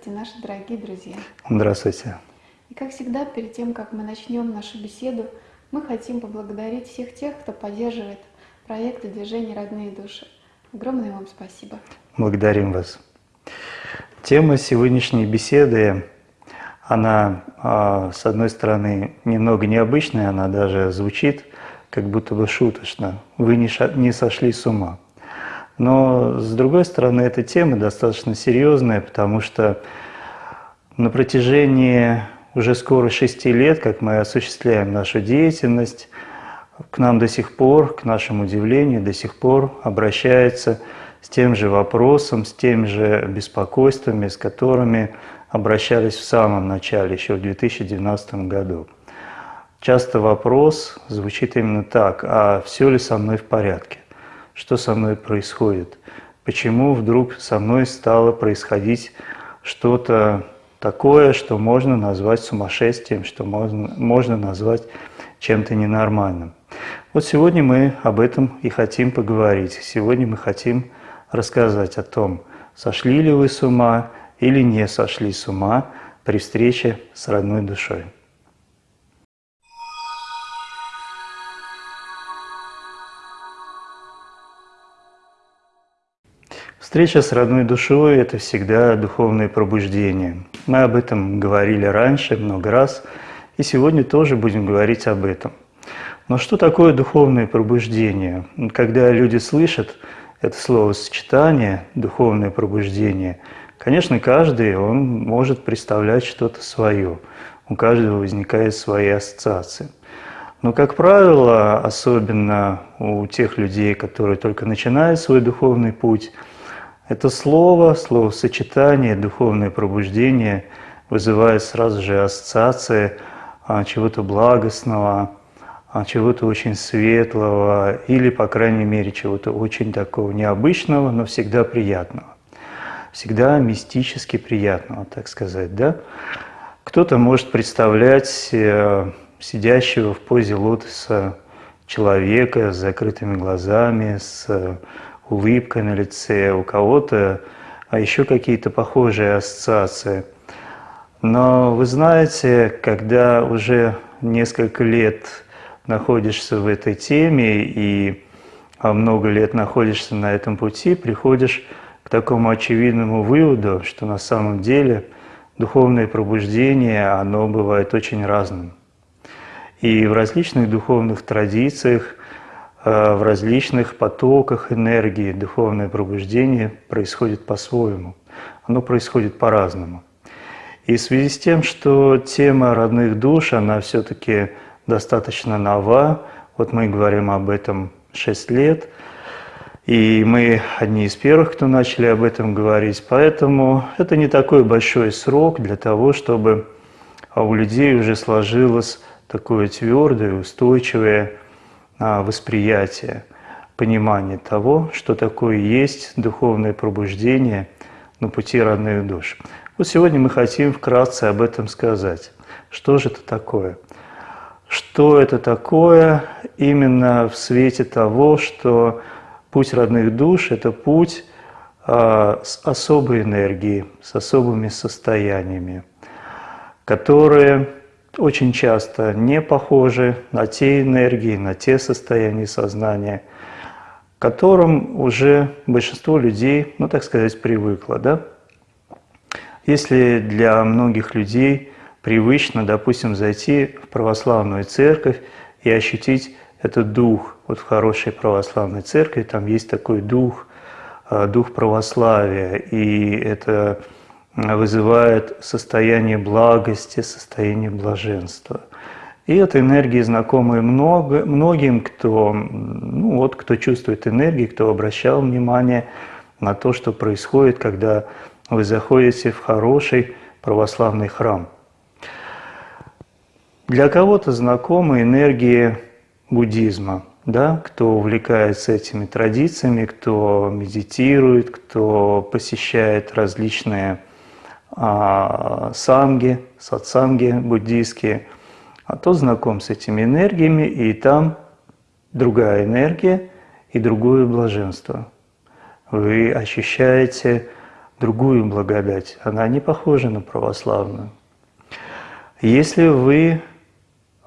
Здравствуйте, наши дорогие друзья! Здравствуйте! И как всегда, перед тем, как мы начнем нашу беседу, мы хотим поблагодарить всех тех, кто поддерживает проекты движения «Родные души». Огромное вам спасибо! Благодарим вас! Тема сегодняшней беседы, она, а, с одной стороны, немного необычная, она даже звучит как будто бы шуточно. Вы не сошли с ума. Но, с другой стороны, эта тема достаточно серьезная, потому что на протяжении уже скоро шести лет, как мы осуществляем нашу деятельность, к нам до сих пор, к нашему удивлению, до сих пор обращаются с тем же вопросом, с тем же беспокойствами, с которыми обращались в самом начале, еще в 2019 году. Часто вопрос звучит именно так, а все ли со мной в порядке? Что со мной происходит, почему вдруг со мной стало происходить что-то такое, что можно назвать сумасшествием, что можно, можно назвать чем-то ненормальным. Вот сегодня мы об этом и хотим поговорить. Сегодня мы хотим рассказать о том, сошли ли вы с ума или не сошли с ума при встрече с родной душой. Встреча с родной душой – это всегда духовное пробуждение. Мы об этом говорили раньше много раз, и сегодня тоже будем говорить об этом. Но что такое духовное пробуждение? Когда люди слышат это словосочетание «духовное пробуждение», конечно, каждый он может представлять что-то свое. У каждого возникают свои ассоциации. Но, как правило, особенно у тех людей, которые только начинают свой духовный путь – это слово, словосочетание, духовное пробуждение вызывает сразу же ассоциации а, чего-то благостного, а, чего-то очень светлого или, по крайней мере, чего-то очень такого необычного, но всегда приятного. Всегда мистически приятного, так сказать, да? Кто-то может представлять э, сидящего в позе лотоса человека с закрытыми глазами, с улыбка на лице, у кого-то а еще какие-то похожие ассоциации. Но вы знаете, когда уже несколько лет находишься в этой теме и а, много лет находишься на этом пути, приходишь к такому очевидному выводу, что на самом деле духовное пробуждение, оно бывает очень разным. И в различных духовных традициях в различных потоках энергии духовное пробуждение происходит по-своему. Оно происходит по-разному. И в связи с тем, что тема родных душ, она все-таки достаточно нова, вот мы говорим об этом 6 лет, и мы одни из первых, кто начали об этом говорить, поэтому это не такой большой срок для того, чтобы у людей уже сложилось такое твердое, устойчивое восприятие, понимание того, что такое есть духовное пробуждение на пути родных душ. Вот сегодня мы хотим вкратце об этом сказать. Что же это такое? Что это такое именно в свете того, что путь родных душ – это путь а, с особой энергией, с особыми состояниями, которые очень часто не похожи на те энергии, на те состояния сознания, к которым уже большинство людей, ну так сказать, привыкло. Да? Если для многих людей привычно, допустим, зайти в православную церковь и ощутить этот дух. Вот в хорошей православной церкви там есть такой дух, э, дух православия, и это вызывает состояние благости, состояние блаженства. И эта энергия знакомая много, многим, кто, ну вот, кто чувствует энергию, кто обращал внимание на то, что происходит, когда вы заходите в хороший православный храм. Для кого-то знакомы энергии буддизма, да, кто увлекается этими традициями, кто медитирует, кто посещает различные а, самги, сатсанги буддийские, а тот знаком с этими энергиями, и там другая энергия и другое блаженство. Вы ощущаете другую благодать, она не похожа на православную. Если вы,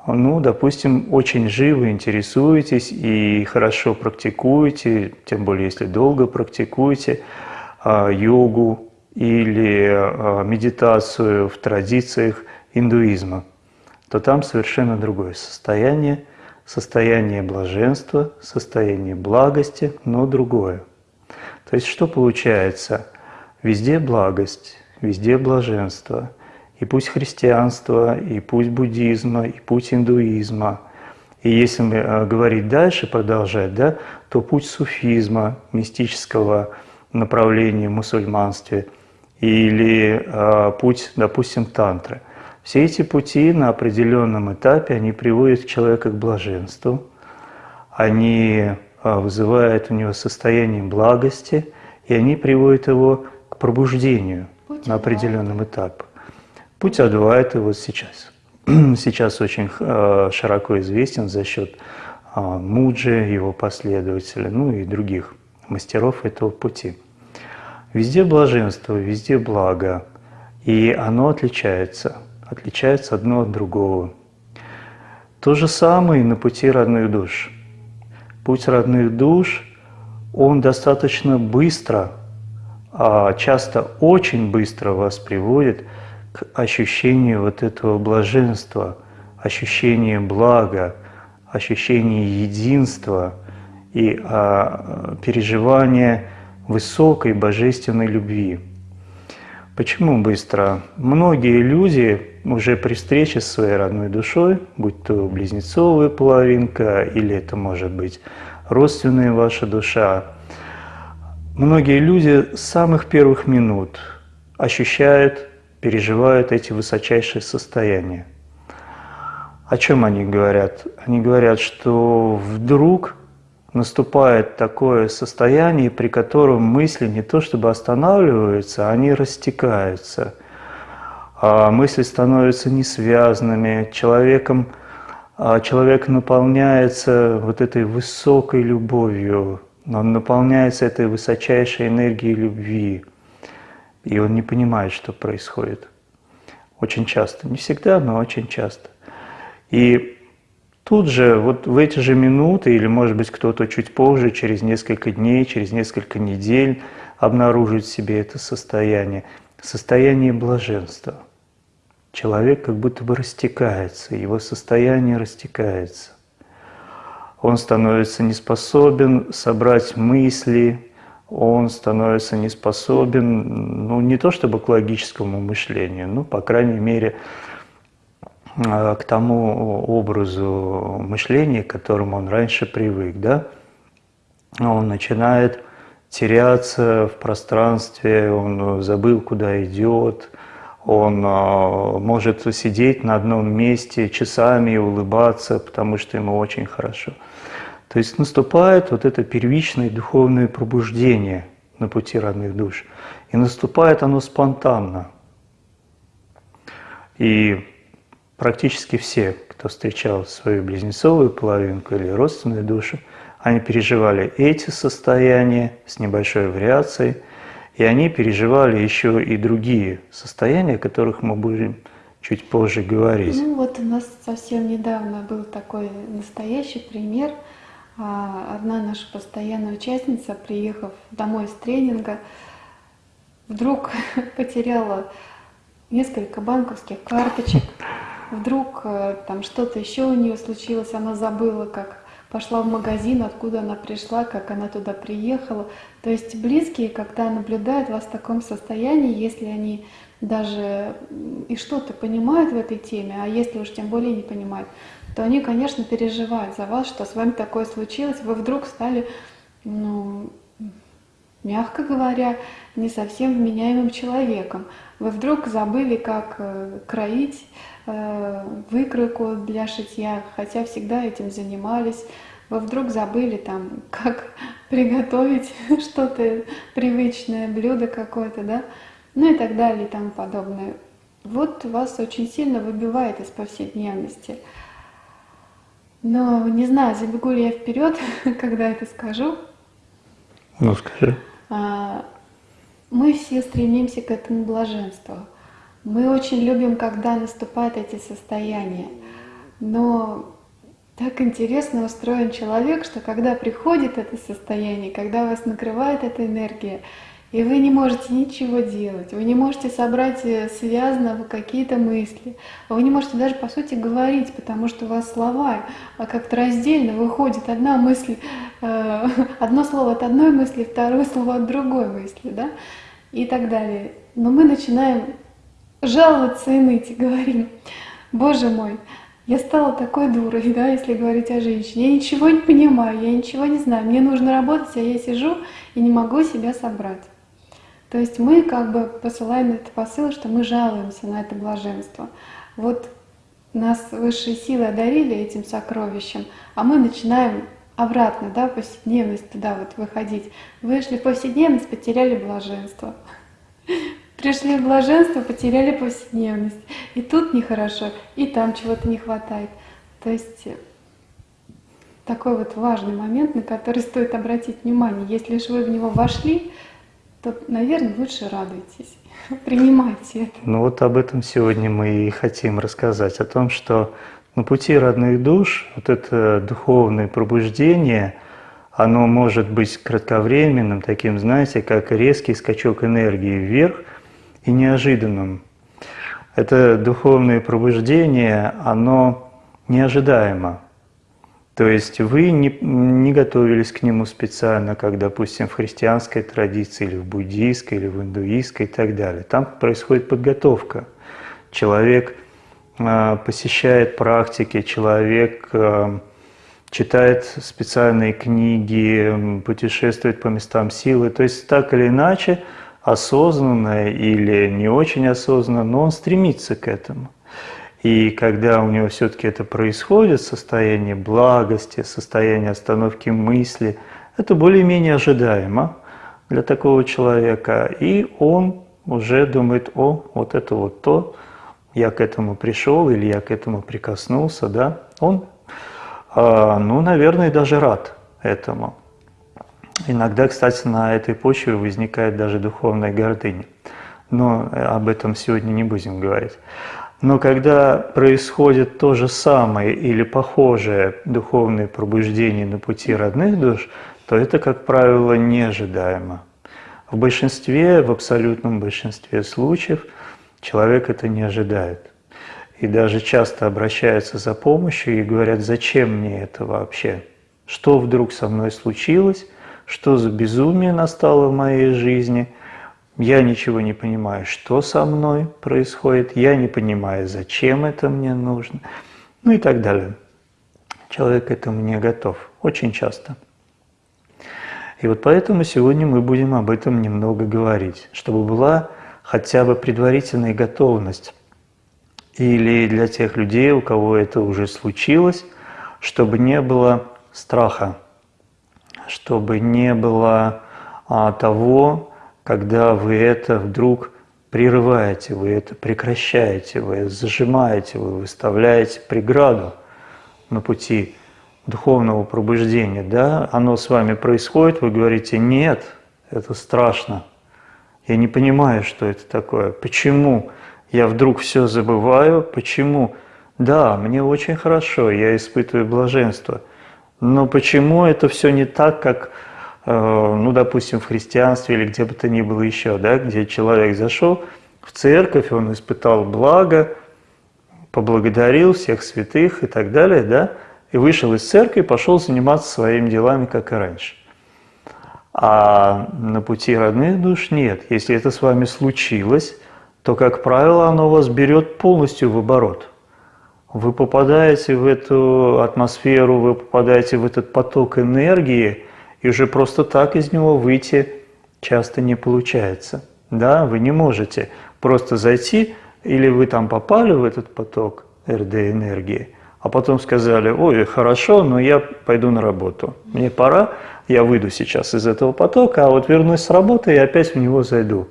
ну, допустим, очень живо интересуетесь и хорошо практикуете, тем более если долго практикуете а, йогу, или а, медитацию в традициях индуизма, то там совершенно другое состояние, состояние блаженства, состояние благости, но другое. То есть что получается? Везде благость, везде блаженство. И путь христианства, и путь буддизма, и путь индуизма. И если мы а, говорить дальше, продолжать, да, то путь суфизма, мистического направления в мусульманстве – или э, путь, допустим, тантры. Все эти пути на определенном этапе, они приводят человека к блаженству, они э, вызывают у него состояние благости, и они приводят его к пробуждению путь на определенном этапе. Путь Адвайта вот сейчас. Сейчас очень э, широко известен за счет э, Муджи, его последователей, ну и других мастеров этого пути. Везде блаженство, везде благо, и оно отличается, отличается одно от другого. То же самое и на пути родных душ. Путь родных душ, он достаточно быстро, а часто очень быстро вас приводит к ощущению вот этого блаженства, ощущения блага, ощущения единства и а, переживания высокой божественной любви. Почему быстро? Многие люди уже при встрече с своей родной душой, будь то близнецовая половинка или это может быть родственная ваша душа, многие люди с самых первых минут ощущают, переживают эти высочайшие состояния. О чем они говорят? Они говорят, что вдруг наступает такое состояние, при котором мысли не то чтобы останавливаются, они растекаются. А мысли становятся несвязанными, человеком, а человек наполняется вот этой высокой любовью, он наполняется этой высочайшей энергией любви, и он не понимает, что происходит. Очень часто, не всегда, но очень часто. И Тут же, вот в эти же минуты, или может быть кто-то чуть позже, через несколько дней, через несколько недель обнаружит в себе это состояние, состояние блаженства. Человек как будто бы растекается, его состояние растекается. Он становится не способен собрать мысли, он становится не способен, ну не то чтобы к логическому мышлению, но по крайней мере к тому образу мышления, к которому он раньше привык, да, он начинает теряться в пространстве, он забыл, куда идет, он э, может сидеть на одном месте часами и улыбаться, потому что ему очень хорошо. То есть наступает вот это первичное духовное пробуждение на пути родных душ. И наступает оно спонтанно. И практически все, кто встречал свою близнецовую половинку или родственную душу, они переживали эти состояния с небольшой вариацией, и они переживали еще и другие состояния, о которых мы будем чуть позже говорить. Ну вот у нас совсем недавно был такой настоящий пример. А одна наша постоянная участница, приехав домой с тренинга, вдруг потеряла несколько банковских карточек, вдруг э, там что-то еще у нее случилось, она забыла, как пошла в магазин, откуда она пришла, как она туда приехала. То есть близкие, когда наблюдают вас в таком состоянии, если они даже и что-то понимают в этой теме, а если уж тем более не понимают, то они, конечно, переживают за вас, что с вами такое случилось, вы вдруг стали, ну, мягко говоря, не совсем вменяемым человеком. Вы вдруг забыли, как э, кроить э, выкройку для шитья, хотя всегда этим занимались. Вы вдруг забыли там, как приготовить что-то привычное, блюдо какое-то, да, ну и так далее и тому подобное. Вот вас очень сильно выбивает из повседневности. Но не знаю, забегу ли я вперед, когда это скажу. Ну, скажи. А, мы все стремимся к этому блаженству. Мы очень любим, когда наступают эти состояния. Но так интересно устроен человек, что когда приходит это состояние, когда вас накрывает эта энергия, и вы не можете ничего делать, вы не можете собрать э, связно какие-то мысли, вы не можете даже по сути говорить, потому что у вас слова а как-то раздельно выходит одна мысль, э, одно слово от одной мысли, второе слово от другой мысли, да, и так далее. Но мы начинаем жаловаться и ныть, и говорим, Боже мой, я стала такой дурой, да, если говорить о женщине. Я ничего не понимаю, я ничего не знаю. Мне нужно работать, а я сижу и не могу себя собрать. То есть мы как бы посылаем этот посыл, что мы жалуемся на это блаженство. Вот нас высшие силы одарили этим сокровищем, а мы начинаем обратно, да, в повседневность туда вот выходить. Вышли в повседневность, потеряли блаженство. Пришли в блаженство, потеряли повседневность. И тут нехорошо, и там чего-то не хватает. То есть такой вот важный момент, на который стоит обратить внимание. Если же вы в него вошли, то, наверное, лучше радуйтесь, принимайте это. Ну вот об этом сегодня мы и хотим рассказать, о том, что на пути родных душ вот это духовное пробуждение, оно может быть кратковременным, таким, знаете, как резкий скачок энергии вверх и неожиданным. Это духовное пробуждение, оно неожидаемо. То есть вы не, не готовились к нему специально, как, допустим, в христианской традиции, или в буддийской, или в индуистской и так далее. Там происходит подготовка. Человек э, посещает практики, человек э, читает специальные книги, путешествует по местам силы. То есть так или иначе, осознанно или не очень осознанно, но он стремится к этому. И когда у него все-таки это происходит, состояние благости, состояние остановки мысли, это более-менее ожидаемо для такого человека. И он уже думает, о, вот это вот то, я к этому пришел или я к этому прикоснулся, да, он, а, ну, наверное, даже рад этому. Иногда, кстати, на этой почве возникает даже духовная гордыня. Но об этом сегодня не будем говорить. Но когда происходит то же самое или похожее духовное пробуждение на пути родных душ, то это, как правило, неожидаемо. В большинстве, в абсолютном большинстве случаев человек это не ожидает. И даже часто обращаются за помощью и говорят, зачем мне это вообще? Что вдруг со мной случилось? Что за безумие настало в моей жизни – я ничего не понимаю, что со мной происходит, я не понимаю, зачем это мне нужно, ну и так далее. Человек к этому не готов, очень часто. И вот поэтому сегодня мы будем об этом немного говорить, чтобы была хотя бы предварительная готовность. Или для тех людей, у кого это уже случилось, чтобы не было страха, чтобы не было а, того, когда вы это вдруг прерываете, вы это прекращаете, вы зажимаете, вы выставляете преграду на пути духовного пробуждения, да, оно с вами происходит, вы говорите, нет, это страшно, я не понимаю, что это такое, почему я вдруг все забываю, почему, да, мне очень хорошо, я испытываю блаженство, Но почему это все не так, как, э, ну, допустим, в христианстве или где бы то ни было еще, да, где человек зашел в церковь, он испытал благо, поблагодарил всех святых и так далее, да, и вышел из церкви, пошел заниматься своими делами, как и раньше. А на пути родных душ нет. Если это с вами случилось, то, как правило, оно вас берет полностью в оборот. Вы попадаете в эту атмосферу, вы попадаете в этот поток энергии, и уже просто так из него выйти часто не получается. Да, вы не можете просто зайти, или вы там попали в этот поток РД энергии, а потом сказали, ой, хорошо, но я пойду на работу. Мне пора, я выйду сейчас из этого потока, а вот вернусь с работы и опять в него зайду.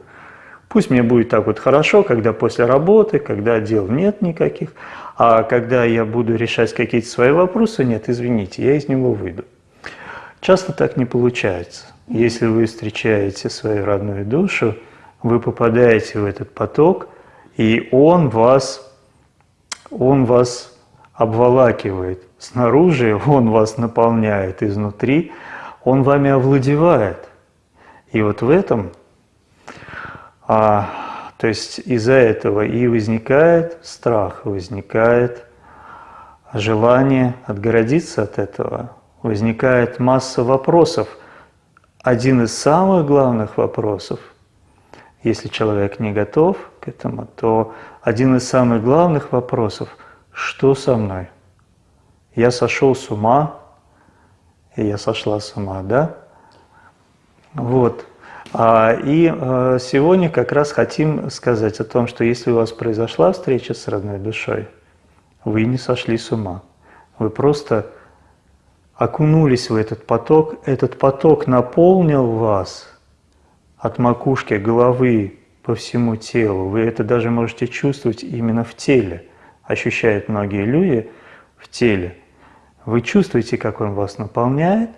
Пусть мне будет так вот хорошо, когда после работы, когда дел нет никаких, а когда я буду решать какие-то свои вопросы, нет, извините, я из него выйду. Часто так не получается. Если вы встречаете свою родную душу, вы попадаете в этот поток, и он вас, он вас обволакивает. Снаружи он вас наполняет, изнутри он вами овладевает. И вот в этом а, то есть из-за этого и возникает страх, возникает желание отгородиться от этого, возникает масса вопросов. Один из самых главных вопросов, если человек не готов к этому, то один из самых главных вопросов, что со мной? Я сошел с ума, и я сошла с ума, да? Вот. А, и э, сегодня как раз хотим сказать о том, что если у вас произошла встреча с родной душой, вы не сошли с ума. Вы просто окунулись в этот поток, этот поток наполнил вас от макушки головы по всему телу. Вы это даже можете чувствовать именно в теле. Ощущают многие люди в теле. Вы чувствуете, как он вас наполняет,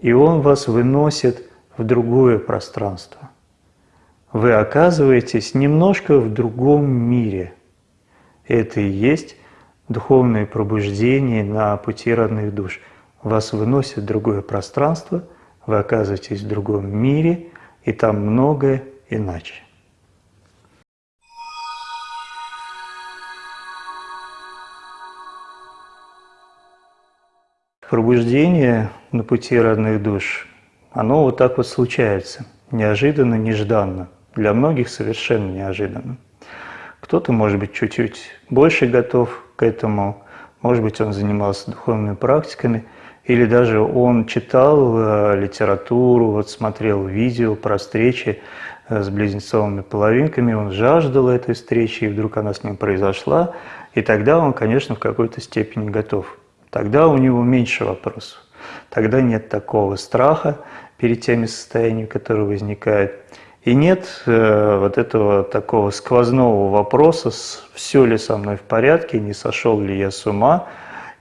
и он вас выносит в другое пространство. Вы оказываетесь немножко в другом мире. Это и есть духовное пробуждение на пути родных душ. Вас выносит в другое пространство, вы оказываетесь в другом мире, и там многое иначе. Пробуждение на пути родных душ оно вот так вот случается, неожиданно, нежданно. Для многих совершенно неожиданно. Кто-то, может быть, чуть-чуть больше готов к этому, может быть, он занимался духовными практиками, или даже он читал э, литературу, вот смотрел видео про встречи э, с близнецовыми половинками, он жаждал этой встречи, и вдруг она с ним произошла, и тогда он, конечно, в какой-то степени готов. Тогда у него меньше вопросов. Тогда нет такого страха перед теми состояниями, которые возникают. И нет э, вот этого такого сквозного вопроса, все ли со мной в порядке, не сошел ли я с ума.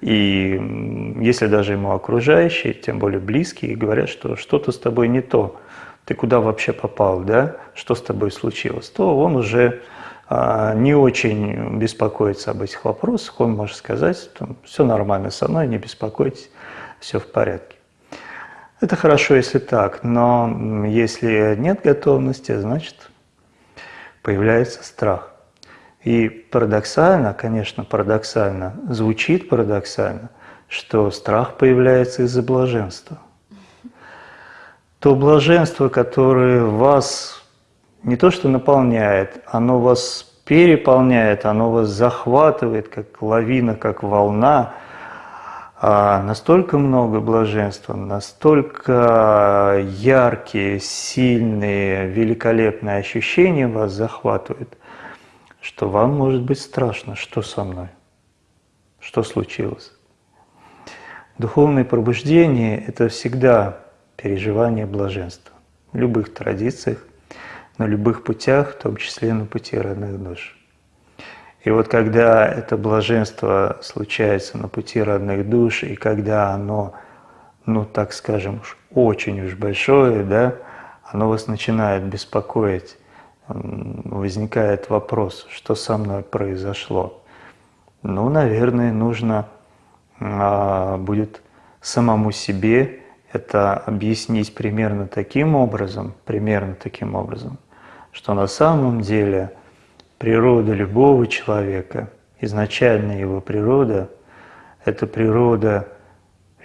И если даже ему окружающие, тем более близкие, говорят, что что-то с тобой не то, ты куда вообще попал, да, что с тобой случилось, то он уже а, не очень беспокоится об этих вопросах, он может сказать, все нормально со мной, не беспокойтесь, все в порядке. Это хорошо, если так, но если нет готовности, значит появляется страх. И парадоксально, конечно, парадоксально, звучит парадоксально, что страх появляется из-за блаженства. То блаженство, которое вас не то что наполняет, оно вас переполняет, оно вас захватывает, как лавина, как волна – настолько много блаженства, настолько яркие, сильные, великолепные ощущения вас захватывают, что вам может быть страшно, что со мной, что случилось. Духовное пробуждение – это всегда переживание блаженства в любых традициях, на любых путях, в том числе на пути родных душ. И вот когда это блаженство случается на пути родных душ, и когда оно, ну так скажем, уж очень уж большое, да, оно вас начинает беспокоить, возникает вопрос, что со мной произошло. Ну, наверное, нужно а, будет самому себе это объяснить примерно таким образом, примерно таким образом, что на самом деле природа любого человека, изначальная его природа, это природа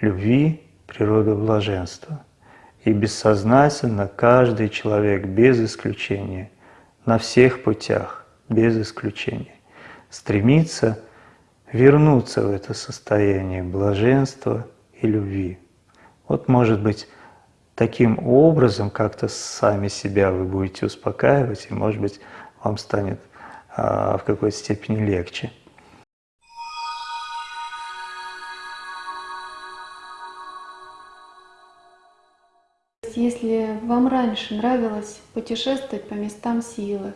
любви, природа блаженства. И бессознательно каждый человек без исключения, на всех путях, без исключения, стремится вернуться в это состояние блаженства и любви. Вот, может быть, таким образом как-то сами себя вы будете успокаивать, и, может быть, вам станет в какой-то степени легче. Если вам раньше нравилось путешествовать по местам силы,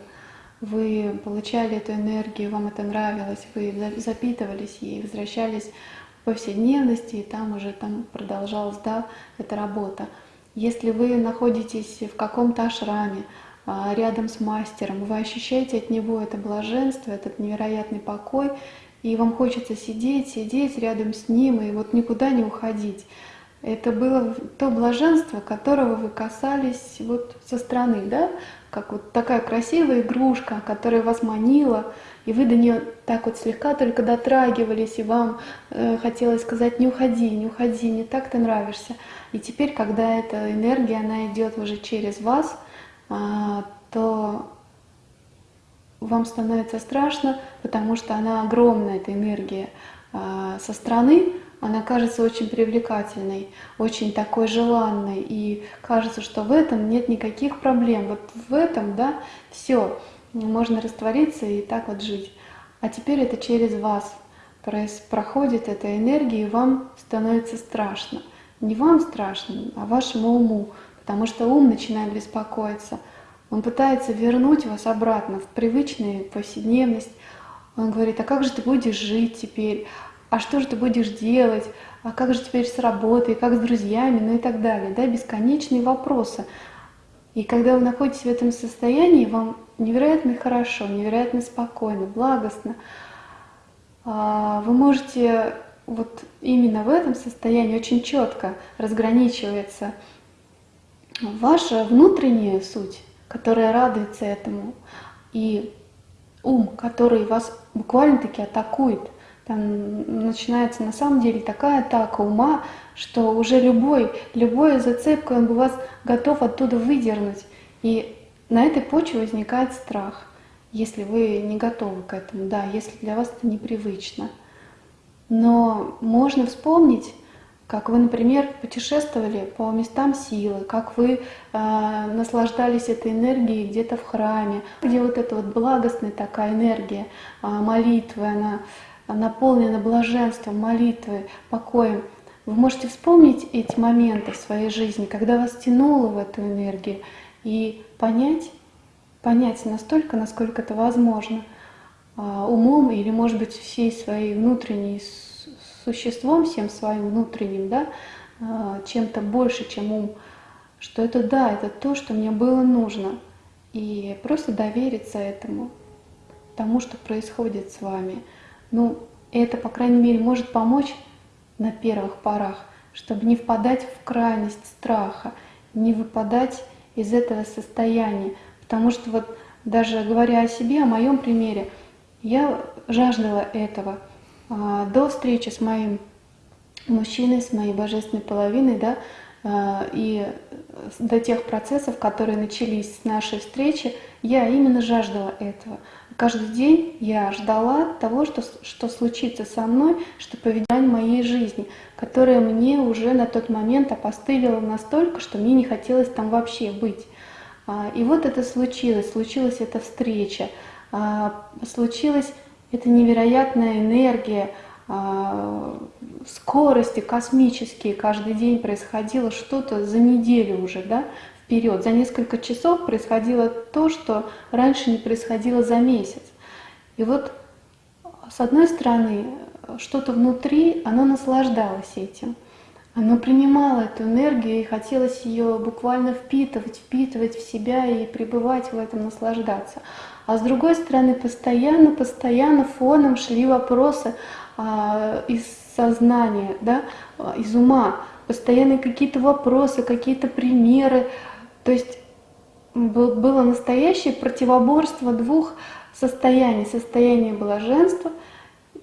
вы получали эту энергию, вам это нравилось, вы запитывались ей, возвращались в повседневности, и там уже там продолжалась да, эта работа. Если вы находитесь в каком-то ашраме, а, рядом с мастером, вы ощущаете от него это блаженство, этот невероятный покой, и вам хочется сидеть, сидеть рядом с ним и вот никуда не уходить. Это было то блаженство, которого вы касались вот со стороны, да? Как вот такая красивая игрушка, которая вас манила, и вы до нее так вот слегка только дотрагивались, и вам э, хотелось сказать, не уходи, не уходи, не так ты нравишься. И теперь, когда эта энергия, она идет уже через вас, то вам становится страшно, потому что она огромная, эта энергия э, со стороны, она кажется очень привлекательной, очень такой желанной, и кажется, что в этом нет никаких проблем. Вот в этом, да, все, можно раствориться и так вот жить. А теперь это через вас проходит эта энергия, и вам становится страшно. Не вам страшно, а вашему уму, потому что ум начинает беспокоиться. Он пытается вернуть вас обратно в привычную повседневность. Он говорит, а как же ты будешь жить теперь? а что же ты будешь делать, а как же теперь с работой, как с друзьями, ну и так далее, да, бесконечные вопросы. И когда вы находитесь в этом состоянии, вам невероятно хорошо, невероятно спокойно, благостно. А, вы можете вот именно в этом состоянии очень четко разграничивается ваша внутренняя суть, которая радуется этому, и ум, который вас буквально-таки атакует – там начинается на самом деле такая атака ума, что уже любой, любой зацепкой он бы вас готов оттуда выдернуть. И на этой почве возникает страх, если вы не готовы к этому, да, если для вас это непривычно. Но можно вспомнить, как вы, например, путешествовали по местам силы, как вы э, наслаждались этой энергией где-то в храме, где вот эта вот благостная такая энергия э, молитвы, она наполнена блаженством, молитвой, покоем, вы можете вспомнить эти моменты в своей жизни, когда вас тянуло в эту энергию, и понять, понять настолько, насколько это возможно, а, умом или, может быть, всей своей внутренней существом, всем своим внутренним, да, а, чем-то больше, чем ум, что это да, это то, что мне было нужно. И просто довериться этому, тому, что происходит с вами. Ну, это, по крайней мере, может помочь на первых порах, чтобы не впадать в крайность страха, не выпадать из этого состояния. Потому что вот даже говоря о себе, о моем примере, я жаждала этого. А, до встречи с моим мужчиной, с моей божественной половиной, да, а, и до тех процессов, которые начались с нашей встречи, я именно жаждала этого. Каждый день я ждала того, что, что случится со мной, что поведение моей жизни, которая мне уже на тот момент опостылила настолько, что мне не хотелось там вообще быть. А, и вот это случилось, случилась эта встреча, а, эта невероятная энергия, а, скорости космические, каждый день происходило что-то за неделю уже, да, вперед. За несколько часов происходило то, что раньше не происходило за месяц. И вот с одной стороны, что-то внутри, оно наслаждалось этим. Оно принимало эту энергию и хотелось ее буквально впитывать, впитывать в себя и пребывать в этом, наслаждаться. А с другой стороны, постоянно, постоянно фоном шли вопросы а, из сознания, да, из ума, постоянно какие-то вопросы, какие-то примеры. То есть было настоящее противоборство двух состояний. Состояние блаженства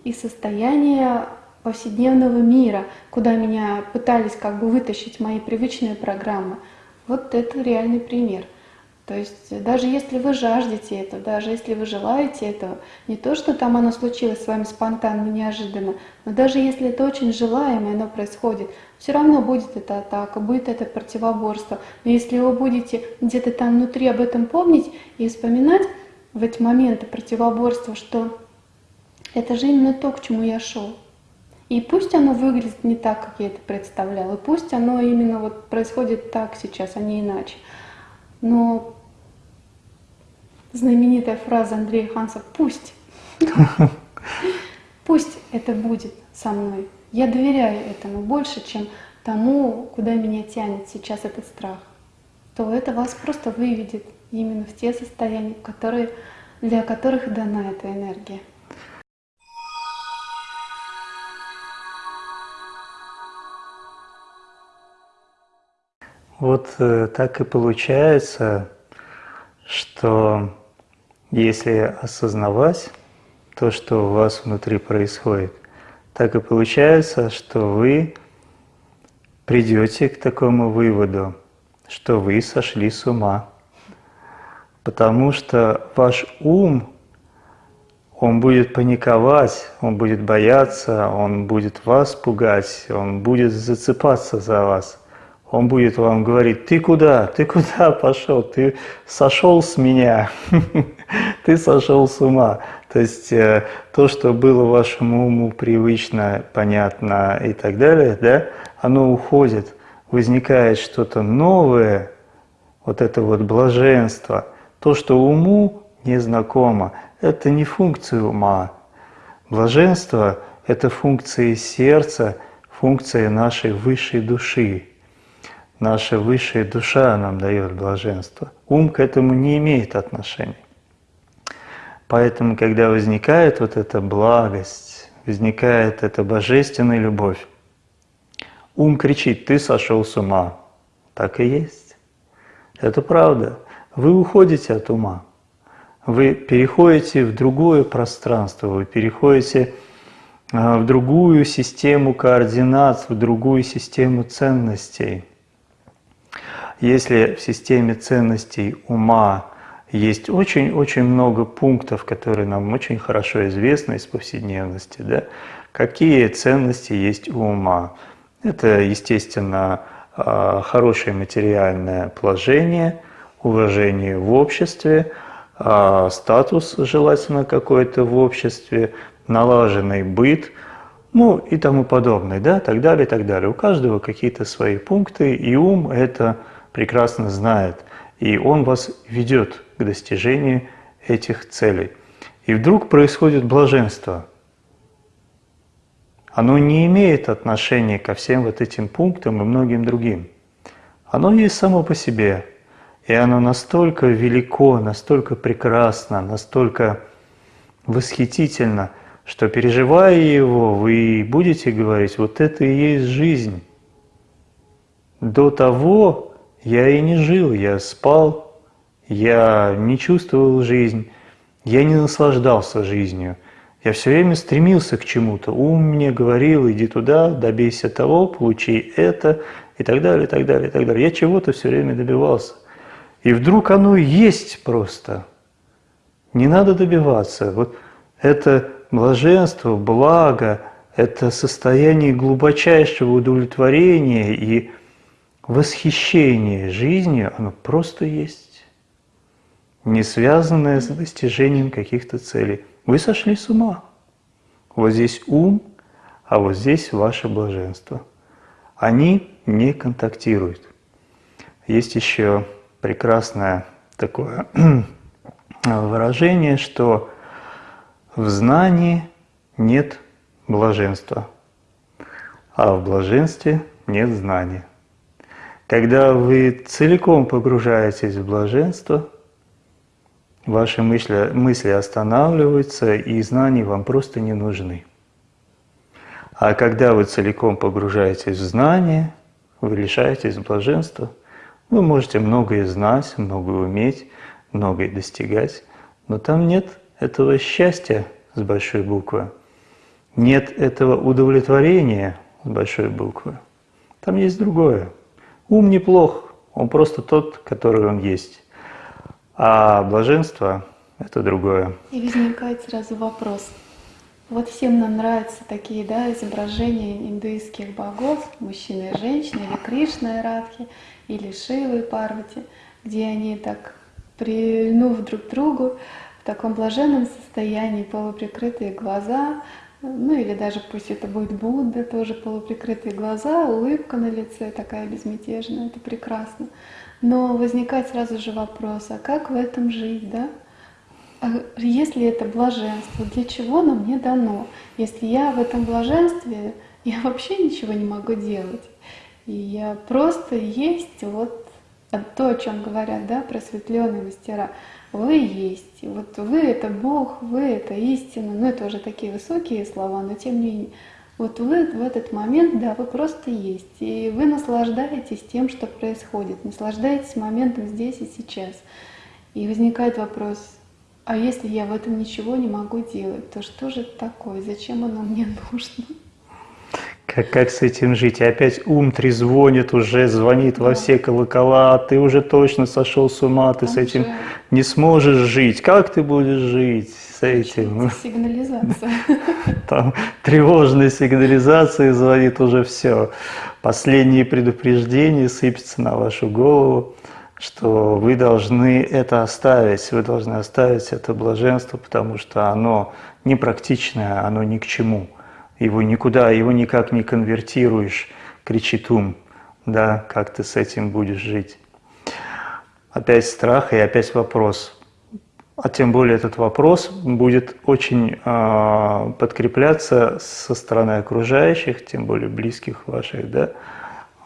и состояние повседневного мира, куда меня пытались как бы вытащить мои привычные программы. Вот это реальный пример. То есть даже если вы жаждете этого, даже если вы желаете этого, не то, что там оно случилось с вами спонтанно, неожиданно, но даже если это очень желаемо, оно происходит, все равно будет эта атака, будет это противоборство. Но если вы будете где-то там внутри об этом помнить и вспоминать в эти моменты противоборства, что это же именно то, к чему я шел. И пусть оно выглядит не так, как я это представлял, и пусть оно именно вот происходит так сейчас, а не иначе. Но знаменитая фраза Андрея Ханса «пусть». Пусть это будет со мной. Я доверяю этому больше, чем тому, куда меня тянет сейчас этот страх. То это вас просто выведет именно в те состояния, которые, для которых дана эта энергия. Вот э, так и получается, что если осознавать то, что у вас внутри происходит, так и получается, что вы придете к такому выводу, что вы сошли с ума. Потому что ваш ум, он будет паниковать, он будет бояться, он будет вас пугать, он будет зацепаться за вас – он будет вам говорить, ты куда, ты куда пошел, ты сошел с меня, ты сошел с ума. То есть э, то, что было вашему уму привычно, понятно и так далее, да, оно уходит, возникает что-то новое, вот это вот блаженство, то, что уму незнакомо, это не функция ума. Блаженство – это функция сердца, функция нашей высшей души. Наша высшая душа нам дает блаженство. Ум к этому не имеет отношения. Поэтому, когда возникает вот эта благость, возникает эта божественная любовь, ум кричит, ты сошел с ума. Так и есть. Это правда. Вы уходите от ума. Вы переходите в другое пространство, вы переходите а, в другую систему координат, в другую систему ценностей – если в системе ценностей ума есть очень-очень много пунктов, которые нам очень хорошо известны из повседневности, да, какие ценности есть у ума. Это, естественно, а, хорошее материальное положение, уважение в обществе, а, статус желательно какой-то в обществе, налаженный быт, ну и тому подобное, да, так далее, так далее. У каждого какие-то свои пункты, и ум – это прекрасно знает, и Он вас ведет к достижению этих целей. И вдруг происходит блаженство. Оно не имеет отношения ко всем вот этим пунктам и многим другим. Оно есть само по себе. И оно настолько велико, настолько прекрасно, настолько восхитительно, что переживая его, вы будете говорить, вот это и есть жизнь. До того я и не жил, я спал, я не чувствовал жизнь, я не наслаждался жизнью. Я все время стремился к чему-то. Ум мне говорил, иди туда, добейся того, получи это, и так далее, и так далее, и так далее. Я чего-то все время добивался. И вдруг оно есть просто. Не надо добиваться. Вот это блаженство, благо, это состояние глубочайшего удовлетворения и восхищение жизнью, оно просто есть, не связанное с достижением каких-то целей. Вы сошли с ума. Вот здесь ум, а вот здесь ваше блаженство. Они не контактируют. Есть еще прекрасное такое выражение, что в знании нет блаженства, а в блаженстве нет знания. Когда вы целиком погружаетесь в блаженство, ваши мысли, мысли останавливаются, и знания вам просто не нужны. А когда вы целиком погружаетесь в знание, вы лишаетесь блаженства, вы можете многое знать, многое уметь, многое достигать, но там нет этого счастья с большой буквы, нет этого удовлетворения с большой буквы. Там есть другое. Ум неплох, он просто тот, который он есть. А блаженство – это другое. И возникает сразу вопрос. Вот всем нам нравятся такие да, изображения индуистских богов, мужчины и женщины, или Кришна и Радхи, или Шивы и Парвати, где они так, прильнув друг к другу, в таком блаженном состоянии, полуприкрытые глаза, ну или даже пусть это будет Будда, тоже полуприкрытые глаза, улыбка на лице такая безмятежная, это прекрасно. Но возникает сразу же вопрос, а как в этом жить, да? А если это блаженство, для чего оно мне дано? Если я в этом блаженстве, я вообще ничего не могу делать. И я просто есть вот то, о чем говорят, да, просветленные мастера. Вы есть. Вот вы это Бог, вы это истина. Ну, это уже такие высокие слова, но тем не менее. Вот вы в этот момент, да, вы просто есть. И вы наслаждаетесь тем, что происходит. Наслаждаетесь моментом здесь и сейчас. И возникает вопрос, а если я в этом ничего не могу делать, то что же это такое? Зачем оно мне нужно? Как, как с этим жить? И опять ум трезвонит уже, звонит во все колокола, ты уже точно сошел с ума, ты Он с этим же... не сможешь жить. Как ты будешь жить с этим? Сигнализация. Там тревожные сигнализации звонит уже все. Последние предупреждения сыпятся на вашу голову, что вы должны это оставить, вы должны оставить это блаженство, потому что оно непрактичное, оно ни к чему его никуда, его никак не конвертируешь, кричит ум, да, как ты с этим будешь жить. Опять страх и опять вопрос. А тем более этот вопрос будет очень э, подкрепляться со стороны окружающих, тем более близких ваших, да.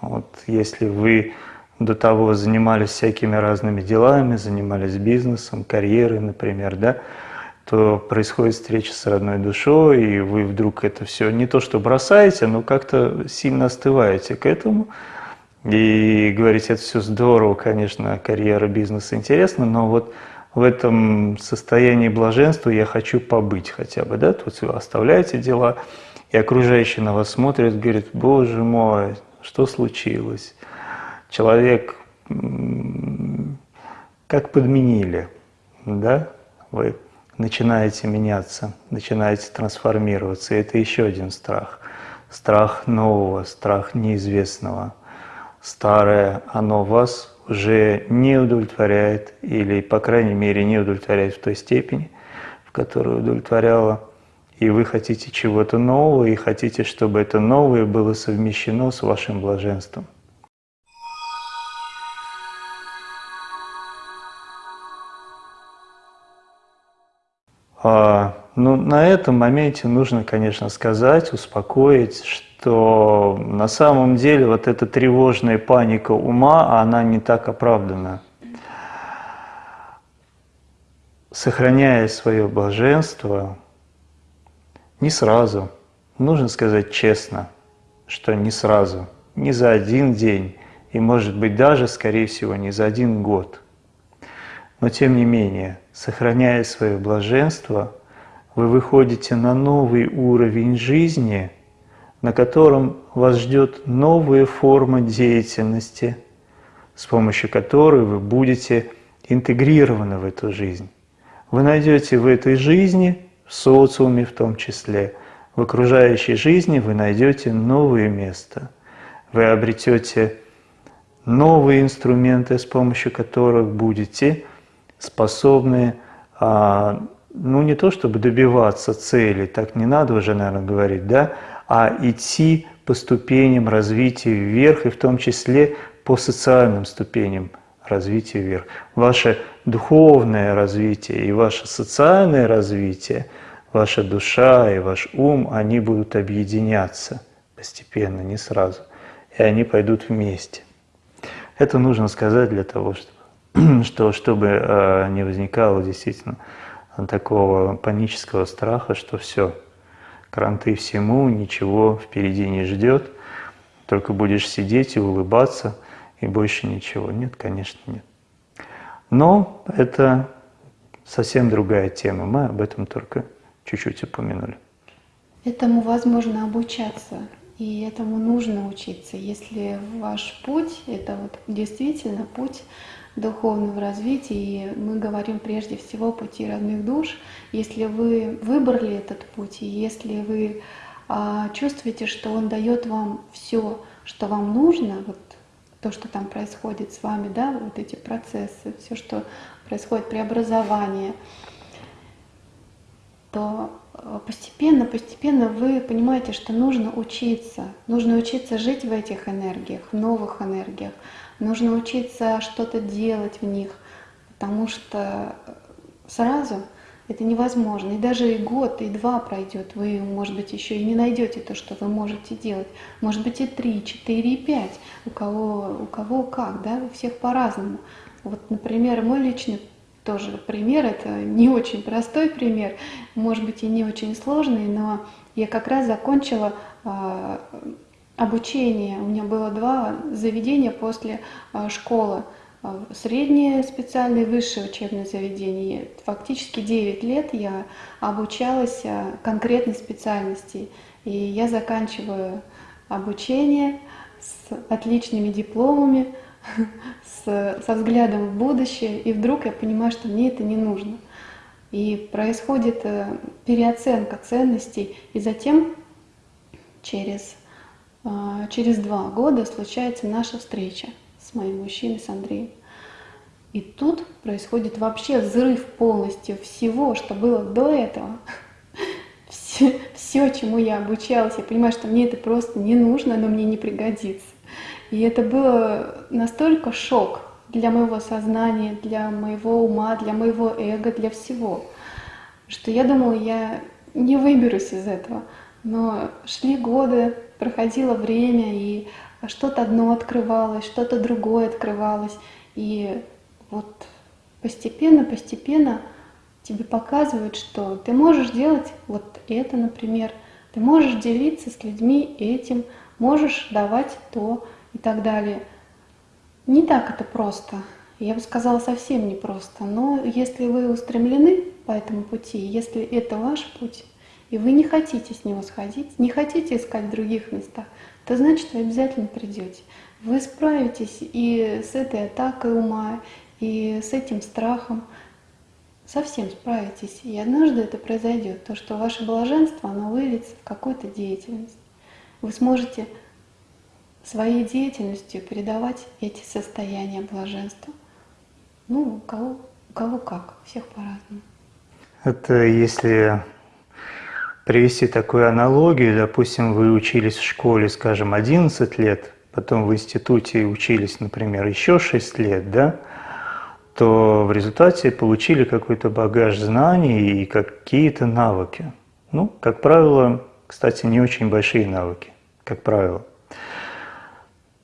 Вот если вы до того занимались всякими разными делами, занимались бизнесом, карьерой, например, да, то происходит встреча с родной душой, и вы вдруг это все не то что бросаете, но как-то сильно остываете к этому. И говорите, это все здорово, конечно, карьера, бизнес интересно, но вот в этом состоянии блаженства я хочу побыть хотя бы, да, тут вы оставляете дела, и окружающие на вас смотрят, говорят, боже мой, что случилось? Человек как подменили, да, вы начинаете меняться, начинаете трансформироваться. И это еще один страх. Страх нового, страх неизвестного. Старое, оно вас уже не удовлетворяет, или, по крайней мере, не удовлетворяет в той степени, в которой удовлетворяло. И вы хотите чего-то нового, и хотите, чтобы это новое было совмещено с вашим блаженством. А, ну, на этом моменте нужно, конечно, сказать, успокоить, что на самом деле вот эта тревожная паника ума, она не так оправдана. Сохраняя свое блаженство, не сразу, нужно сказать честно, что не сразу, не за один день, и может быть даже, скорее всего, не за один год. Но тем не менее – сохраняя свое блаженство, вы выходите на новый уровень жизни, на котором вас ждет новая форма деятельности, с помощью которой вы будете интегрированы в эту жизнь. Вы найдете в этой жизни, в социуме в том числе, в окружающей жизни вы найдете новое место. Вы обретете новые инструменты, с помощью которых будете способны, а, ну не то чтобы добиваться цели, так не надо уже, наверное, говорить, да, а идти по ступеням развития вверх, и в том числе по социальным ступеням развития вверх. Ваше духовное развитие и ваше социальное развитие, ваша душа и ваш ум, они будут объединяться постепенно, не сразу, и они пойдут вместе. Это нужно сказать для того, чтобы что чтобы э, не возникало действительно такого панического страха, что все, кранты всему, ничего впереди не ждет, только будешь сидеть и улыбаться, и больше ничего. Нет, конечно, нет. Но это совсем другая тема, мы об этом только чуть-чуть упомянули. Этому возможно обучаться, и этому нужно учиться. Если ваш путь — это вот действительно путь духовного развития, и мы говорим прежде всего о пути родных душ, если вы выбрали этот путь, и если вы а, чувствуете, что он дает вам все, что вам нужно, вот то, что там происходит с вами, да, вот эти процессы, все, что происходит преобразование, то э, постепенно, постепенно вы понимаете, что нужно учиться, нужно учиться жить в этих энергиях, в новых энергиях, нужно учиться что-то делать в них, потому что сразу это невозможно. И даже и год, и два пройдет, вы, может быть, еще и не найдете то, что вы можете делать. Может быть, и три, четыре, и пять. У кого, у кого как, да, у всех по-разному. Вот, например, мой личный тоже пример, это не очень простой пример, может быть, и не очень сложный, но я как раз закончила э, обучение. У меня было два заведения после э, школы. А, среднее специальное высшее учебное заведение. Фактически 9 лет я обучалась а, конкретной специальности. И я заканчиваю обучение с отличными дипломами, с, со взглядом в будущее, и вдруг я понимаю, что мне это не нужно. И происходит э, переоценка ценностей, и затем через, а, через два года случается наша встреча с моим мужчиной, с Андреем. И тут происходит вообще взрыв полностью всего, что было до этого. Все, все, чему я обучалась, я понимаю, что мне это просто не нужно, оно мне не пригодится. И это было настолько шок для моего сознания, для моего ума, для моего эго, для всего, что я думала, я не выберусь из этого. Но шли годы, проходило время, и что-то одно открывалось, что-то другое открывалось. И вот постепенно, постепенно тебе показывают, что ты можешь делать вот это, например, ты можешь делиться с людьми этим, можешь давать то и так далее. Не так это просто. Я бы сказала, совсем не просто. Но если вы устремлены по этому пути, если это ваш путь, и вы не хотите с него сходить, не хотите искать в других местах, то значит вы обязательно придете. Вы справитесь и с этой атакой ума, и с этим страхом, совсем справитесь. И однажды это произойдет, то, что ваше блаженство, оно выльется в какую-то деятельность. Вы сможете своей деятельностью передавать эти состояния блаженства. Ну, у кого, у кого как, у всех по-разному. Это если привести такую аналогию, допустим, вы учились в школе, скажем, 11 лет, потом в институте учились, например, еще 6 лет, да, то в результате получили какой-то багаж знаний и какие-то навыки. Ну, как правило, кстати, не очень большие навыки, как правило.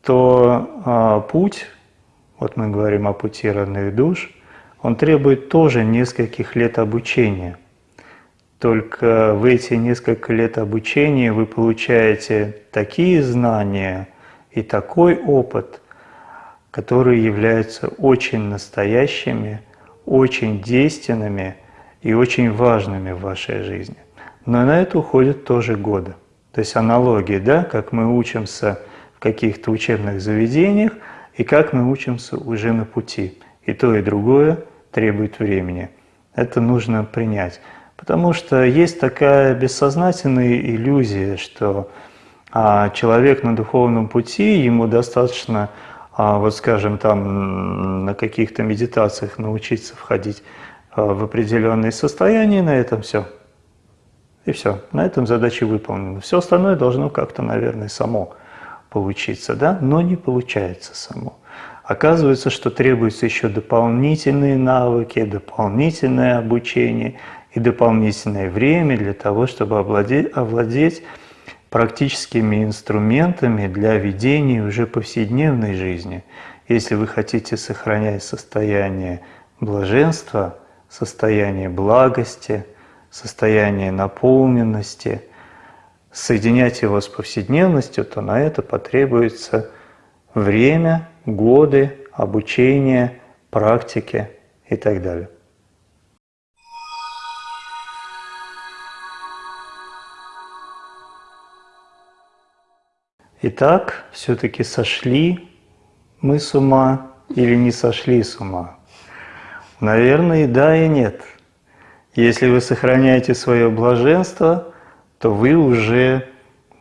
То а, путь, вот мы говорим о пути родных душ, он требует тоже нескольких лет обучения – только в эти несколько лет обучения вы получаете такие знания и такой опыт, которые являются очень настоящими, очень действенными и очень важными в вашей жизни. Но на это уходят тоже годы. То есть аналогии, да, как мы учимся в каких-то учебных заведениях и как мы учимся уже на пути. И то, и другое требует времени. Это нужно принять. Потому что есть такая бессознательная иллюзия, что а, человек на духовном пути, ему достаточно, а, вот скажем, там на каких-то медитациях научиться входить а, в определенные состояния, на этом все. И все, на этом задача выполнена. Все остальное должно как-то, наверное, само получиться, да? но не получается само. Оказывается, что требуются еще дополнительные навыки, дополнительное обучение – и дополнительное время для того, чтобы овладеть, овладеть практическими инструментами для ведения уже повседневной жизни. Если вы хотите сохранять состояние блаженства, состояние благости, состояние наполненности, соединять его с повседневностью, то на это потребуется время, годы, обучение, практики и так далее. Итак, все-таки сошли мы с ума или не сошли с ума? Наверное, и да, и нет. Если вы сохраняете свое блаженство, то вы уже,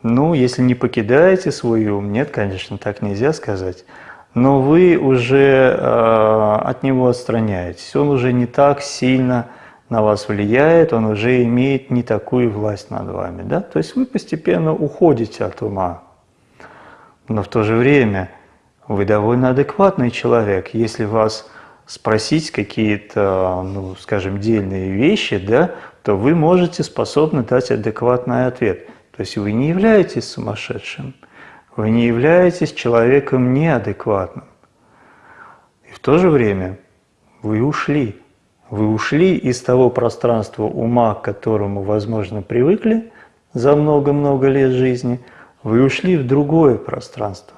ну, если не покидаете свой ум, нет, конечно, так нельзя сказать, но вы уже э, от него отстраняетесь. Он уже не так сильно на вас влияет, он уже имеет не такую власть над вами. Да? То есть вы постепенно уходите от ума. Но в то же время вы довольно адекватный человек. Если вас спросить какие-то, ну, скажем, дельные вещи, да, то вы можете способны дать адекватный ответ. То есть вы не являетесь сумасшедшим, вы не являетесь человеком неадекватным. И в то же время вы ушли. Вы ушли из того пространства ума, к которому, возможно, привыкли за много-много лет жизни – вы ушли в другое пространство,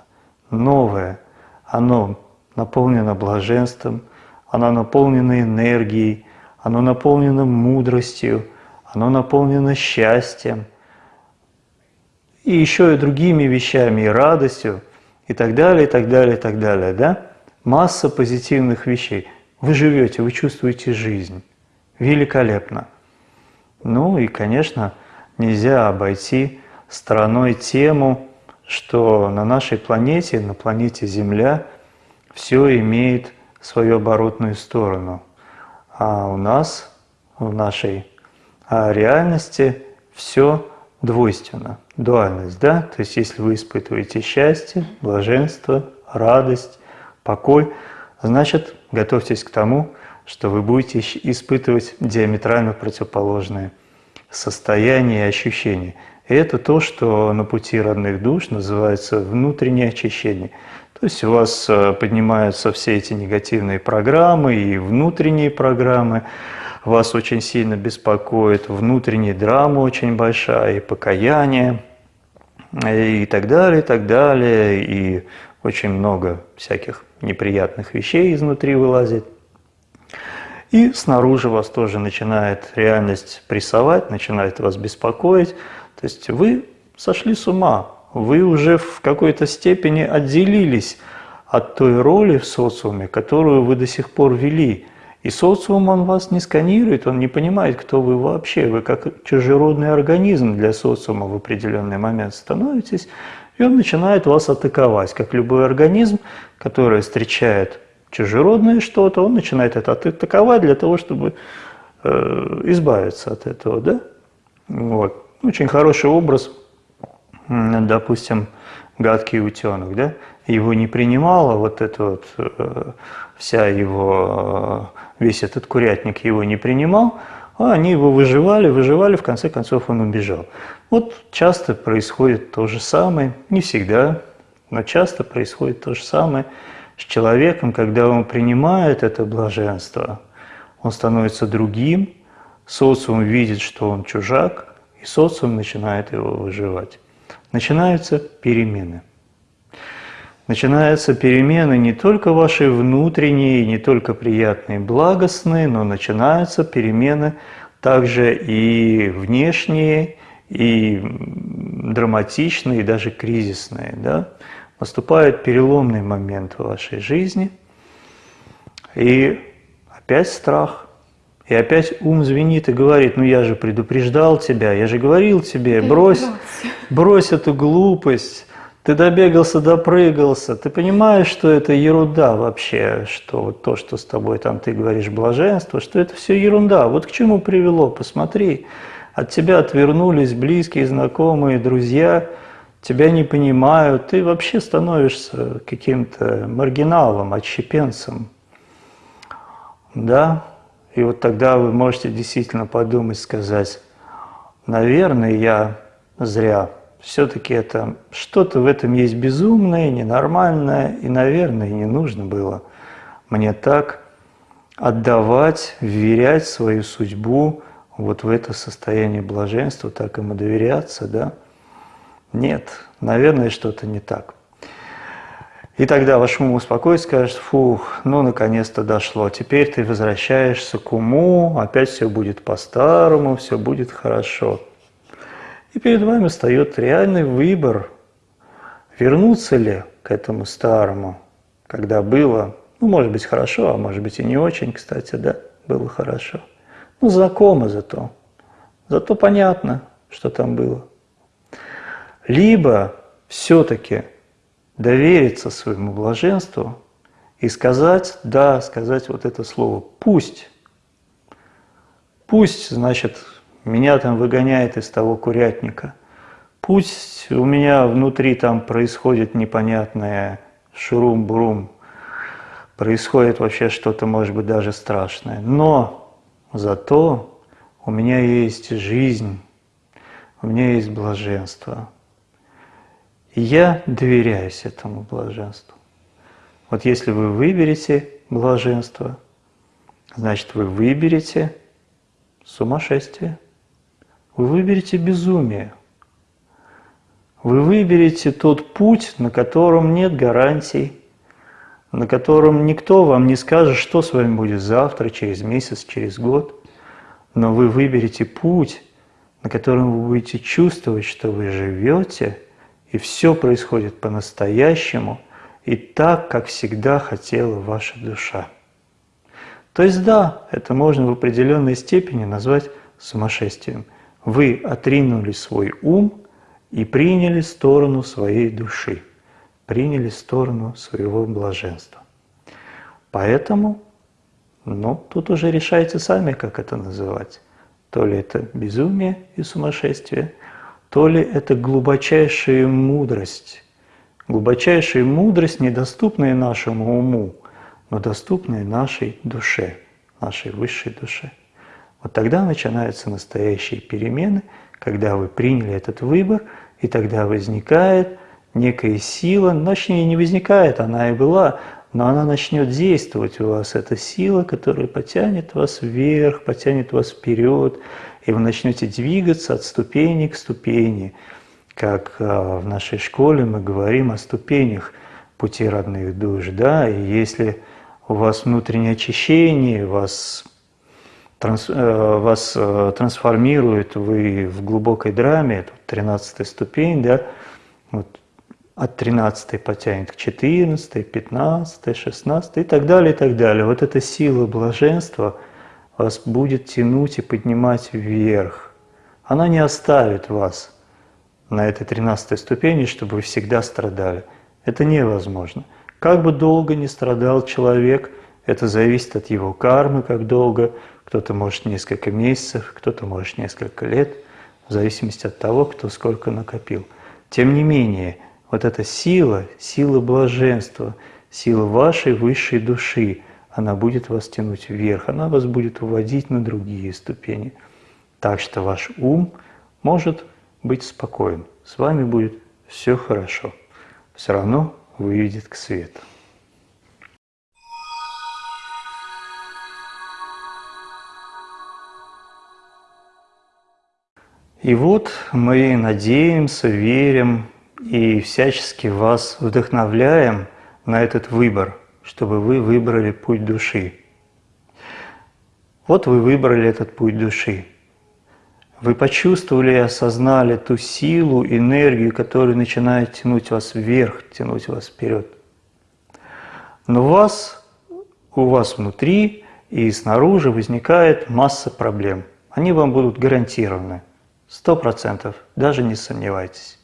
новое. Оно наполнено блаженством, оно наполнено энергией, оно наполнено мудростью, оно наполнено счастьем, и еще и другими вещами, и радостью, и так далее, и так далее, и так далее. Да? Масса позитивных вещей. Вы живете, вы чувствуете жизнь. Великолепно. Ну и, конечно, нельзя обойти стороной тему, что на нашей планете, на планете Земля, все имеет свою оборотную сторону. А у нас, в нашей а реальности, все двойственно, дуальность, да? То есть если вы испытываете счастье, блаженство, радость, покой, значит, готовьтесь к тому, что вы будете испытывать диаметрально противоположные состояния и ощущения. И это то, что на пути родных душ называется внутреннее очищение. То есть у вас э, поднимаются все эти негативные программы и внутренние программы, вас очень сильно беспокоит внутренняя драма очень большая, и покаяние, и так далее, и так далее, и очень много всяких неприятных вещей изнутри вылазит. И снаружи вас тоже начинает реальность прессовать, начинает вас беспокоить, то есть вы сошли с ума, вы уже в какой-то степени отделились от той роли в социуме, которую вы до сих пор вели. И социум, он вас не сканирует, он не понимает, кто вы вообще. Вы как чужеродный организм для социума в определенный момент становитесь, и он начинает вас атаковать. Как любой организм, который встречает чужеродное что-то, он начинает это атаковать для того, чтобы э, избавиться от этого. Да? Вот. Очень хороший образ, допустим, гадкий утенок, да? Его не принимала вот эта вот э, вся его, э, весь этот курятник его не принимал, а они его выживали, выживали, в конце концов он убежал. Вот часто происходит то же самое, не всегда, но часто происходит то же самое с человеком, когда он принимает это блаженство, он становится другим, социум видит, что он чужак, социум начинает его выживать. Начинаются перемены. Начинаются перемены не только ваши внутренние, не только приятные, благостные, но начинаются перемены также и внешние, и драматичные, и даже кризисные. Да? Наступает переломный момент в вашей жизни, и опять страх, и опять ум звенит и говорит, ну я же предупреждал тебя, я же говорил тебе, брось, брось эту глупость, ты добегался, допрыгался, ты понимаешь, что это ерунда вообще, что вот то, что с тобой там ты говоришь блаженство, что это все ерунда. Вот к чему привело, посмотри. От тебя отвернулись близкие, знакомые, друзья, тебя не понимают, ты вообще становишься каким-то маргиналом, отщепенцем. Да, и вот тогда вы можете действительно подумать, сказать, наверное, я зря. Все-таки это что-то в этом есть безумное, ненормальное, и, наверное, не нужно было мне так отдавать, вверять свою судьбу вот в это состояние блаженства, так ему доверяться, да. Нет, наверное, что-то не так. И тогда ваш ум успокоится, скажет, фух, ну наконец-то дошло, теперь ты возвращаешься к уму, опять все будет по-старому, все будет хорошо. И перед вами встает реальный выбор, вернуться ли к этому старому, когда было, ну может быть хорошо, а может быть и не очень, кстати, да, было хорошо. Ну знакомо зато, зато понятно, что там было. Либо все-таки довериться своему блаженству и сказать, да, сказать вот это слово «пусть». Пусть, значит, меня там выгоняет из того курятника. Пусть у меня внутри там происходит непонятное шурум-бурум, происходит вообще что-то, может быть, даже страшное. Но зато у меня есть жизнь, у меня есть блаженство – я доверяюсь этому блаженству. Вот если вы выберете блаженство, значит вы выберете сумасшествие, вы выберете безумие, вы выберете тот путь, на котором нет гарантий, на котором никто вам не скажет, что с вами будет завтра, через месяц, через год, но вы выберете путь, на котором вы будете чувствовать, что вы живете – и все происходит по-настоящему и так, как всегда хотела ваша душа. То есть да, это можно в определенной степени назвать сумасшествием. Вы отринули свой ум и приняли сторону своей души, приняли сторону своего блаженства. Поэтому, ну, тут уже решайте сами, как это называть. То ли это безумие и сумасшествие – то ли это глубочайшая мудрость. Глубочайшая мудрость, недоступная нашему уму, но доступная нашей душе, нашей высшей душе. Вот тогда начинаются настоящие перемены, когда вы приняли этот выбор, и тогда возникает некая сила, точнее не возникает, она и была, но она начнет действовать у вас. Это сила, которая потянет вас вверх, потянет вас вперед, и вы начнете двигаться от ступени к ступени. Как а, в нашей школе мы говорим о ступенях пути родных душ. Да? И если у вас внутреннее очищение, вас, транс, э, вас э, трансформирует, вы в глубокой драме, это 13 ступень, да, вот от 13 потянет к 14, 15, 16 и так далее, и так далее. Вот эта сила блаженства – вас будет тянуть и поднимать вверх. Она не оставит вас на этой тринадцатой ступени, чтобы вы всегда страдали. Это невозможно. Как бы долго ни страдал человек, это зависит от его кармы, как долго. Кто-то может несколько месяцев, кто-то может несколько лет, в зависимости от того, кто сколько накопил. Тем не менее, вот эта сила, сила блаженства, сила вашей высшей души – она будет вас тянуть вверх, она вас будет уводить на другие ступени. Так что ваш ум может быть спокоен, с вами будет все хорошо. Все равно выведет к свету. И вот мы надеемся, верим и всячески вас вдохновляем на этот выбор – чтобы вы выбрали путь души. Вот вы выбрали этот путь души. Вы почувствовали и осознали ту силу, энергию, которая начинает тянуть вас вверх, тянуть вас вперед. Но у вас, у вас внутри и снаружи возникает масса проблем. Они вам будут гарантированы, сто процентов, даже не сомневайтесь.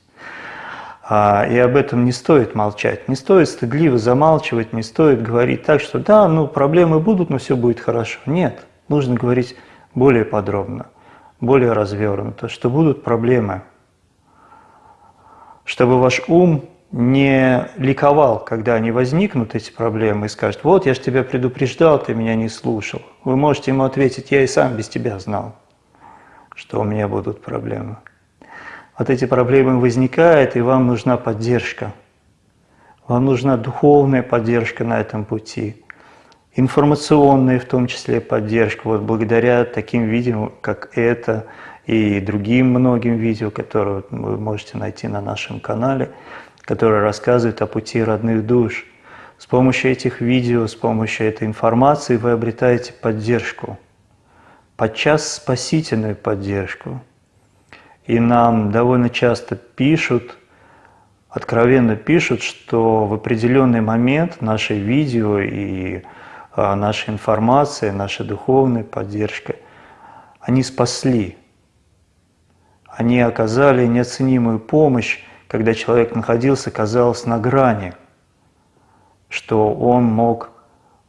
А, и об этом не стоит молчать, не стоит стыдливо замалчивать, не стоит говорить так, что да, ну проблемы будут, но все будет хорошо. Нет, нужно говорить более подробно, более развернуто, что будут проблемы, чтобы ваш ум не ликовал, когда они возникнут, эти проблемы, и скажет, вот я же тебя предупреждал, ты меня не слушал. Вы можете ему ответить, я и сам без тебя знал, что у меня будут проблемы вот эти проблемы возникают, и вам нужна поддержка. Вам нужна духовная поддержка на этом пути, информационная в том числе поддержка. Вот благодаря таким видео, как это, и другим многим видео, которые вы можете найти на нашем канале, которые рассказывают о пути родных душ. С помощью этих видео, с помощью этой информации вы обретаете поддержку, подчас спасительную поддержку. И нам довольно часто пишут, откровенно пишут, что в определенный момент наши видео и а, наша информация, наша духовная поддержка, они спасли, они оказали неоценимую помощь, когда человек находился, казалось, на грани, что он мог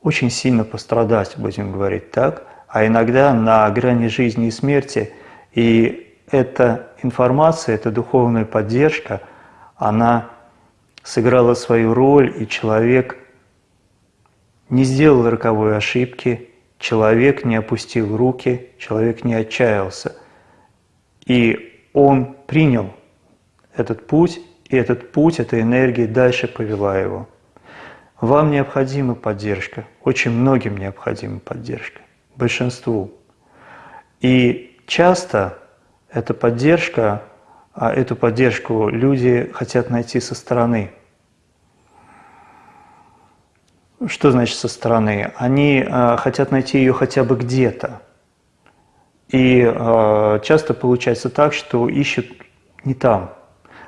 очень сильно пострадать, будем говорить так, а иногда на грани жизни и смерти. И эта информация, эта духовная поддержка, она сыграла свою роль, и человек не сделал роковой ошибки, человек не опустил руки, человек не отчаялся. И он принял этот путь, и этот путь, эта энергия дальше повела его. Вам необходима поддержка, очень многим необходима поддержка, большинству. И часто эта поддержка, а эту поддержку люди хотят найти со стороны – что значит со стороны? Они э, хотят найти ее хотя бы где-то. И э, часто получается так, что ищут не там.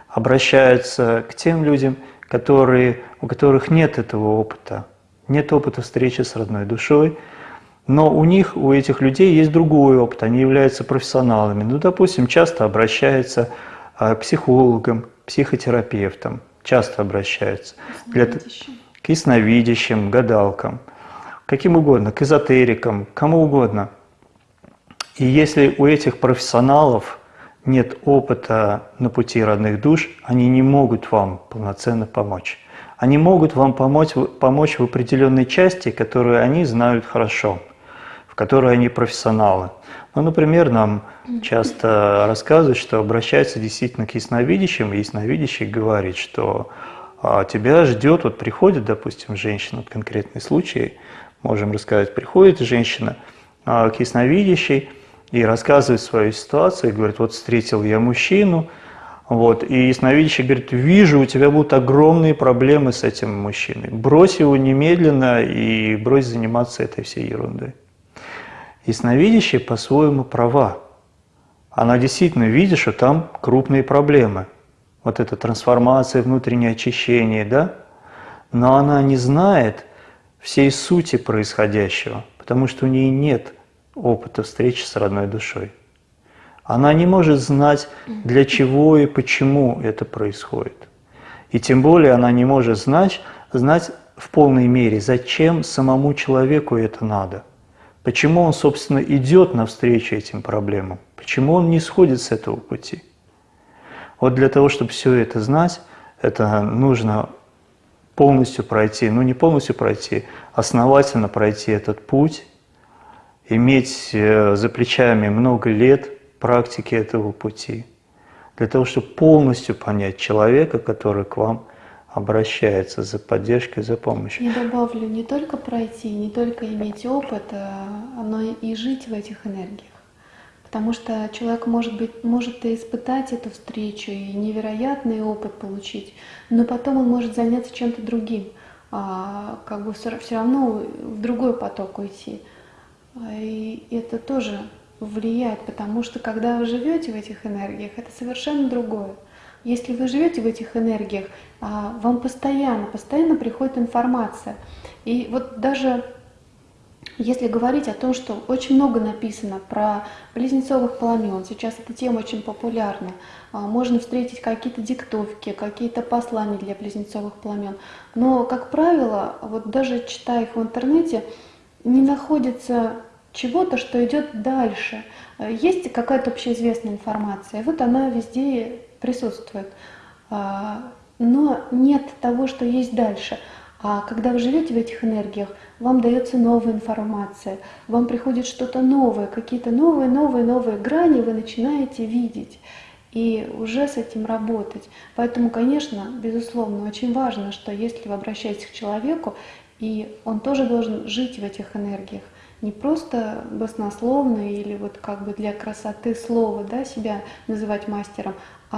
Обращаются к тем людям, которые, у которых нет этого опыта. Нет опыта встречи с родной душой, но у них, у этих людей есть другой опыт, они являются профессионалами. Ну, допустим, часто обращаются э, к психологам, психотерапевтам, часто обращаются. Для, к ясновидящим, гадалкам, каким угодно, к эзотерикам, кому угодно. И если у этих профессионалов нет опыта на пути родных душ, они не могут вам полноценно помочь. Они могут вам помочь, помочь в определенной части, которую они знают хорошо, в которой они профессионалы. Ну, например, нам часто рассказывают, что обращаются действительно к ясновидящим, и ясновидящий говорит, что а тебя ждет, вот приходит, допустим, женщина, вот конкретный случай, можем рассказать, приходит женщина а, к ясновидящей и рассказывает свою ситуацию, и говорит, вот встретил я мужчину, вот, и ясновидящий говорит, вижу, у тебя будут огромные проблемы с этим мужчиной, брось его немедленно и брось заниматься этой всей ерундой. Ясновидящая по-своему права. Она действительно видит, что там крупные проблемы – вот эта трансформация, внутреннее очищение, да? Но она не знает всей сути происходящего, потому что у нее нет опыта встречи с родной душой. Она не может знать, для чего и почему это происходит. И тем более она не может знать, знать в полной мере, зачем самому человеку это надо. Почему он, собственно, идет навстречу этим проблемам. Почему он не сходит с этого пути. Вот для того, чтобы все это знать, это нужно полностью пройти, ну не полностью пройти, основательно пройти этот путь, иметь э, за плечами много лет практики этого пути, для того, чтобы полностью понять человека, который к вам обращается за поддержкой, за помощью. Я добавлю, не только пройти, не только иметь опыт, а, но и жить в этих энергиях. Потому что человек может, быть, может и испытать эту встречу, и невероятный опыт получить, но потом он может заняться чем-то другим, а, как бы все, все равно в другой поток уйти. И это тоже влияет, потому что когда вы живете в этих энергиях, это совершенно другое. Если вы живете в этих энергиях, а, вам постоянно, постоянно приходит информация. И вот даже если говорить о том, что очень много написано про близнецовых пламен, сейчас эта тема очень популярна, а, можно встретить какие-то диктовки, какие-то послания для близнецовых пламен, но, как правило, вот даже читая их в интернете, не находится чего-то, что идет дальше. Есть какая-то общеизвестная информация, вот она везде присутствует, а, но нет того, что есть дальше – а когда вы живете в этих энергиях, вам дается новая информация, вам приходит что-то новое, какие-то новые, новые, новые грани вы начинаете видеть и уже с этим работать. Поэтому, конечно, безусловно, очень важно, что если вы обращаетесь к человеку, и он тоже должен жить в этих энергиях, не просто баснословно или вот как бы для красоты слова да, себя называть мастером,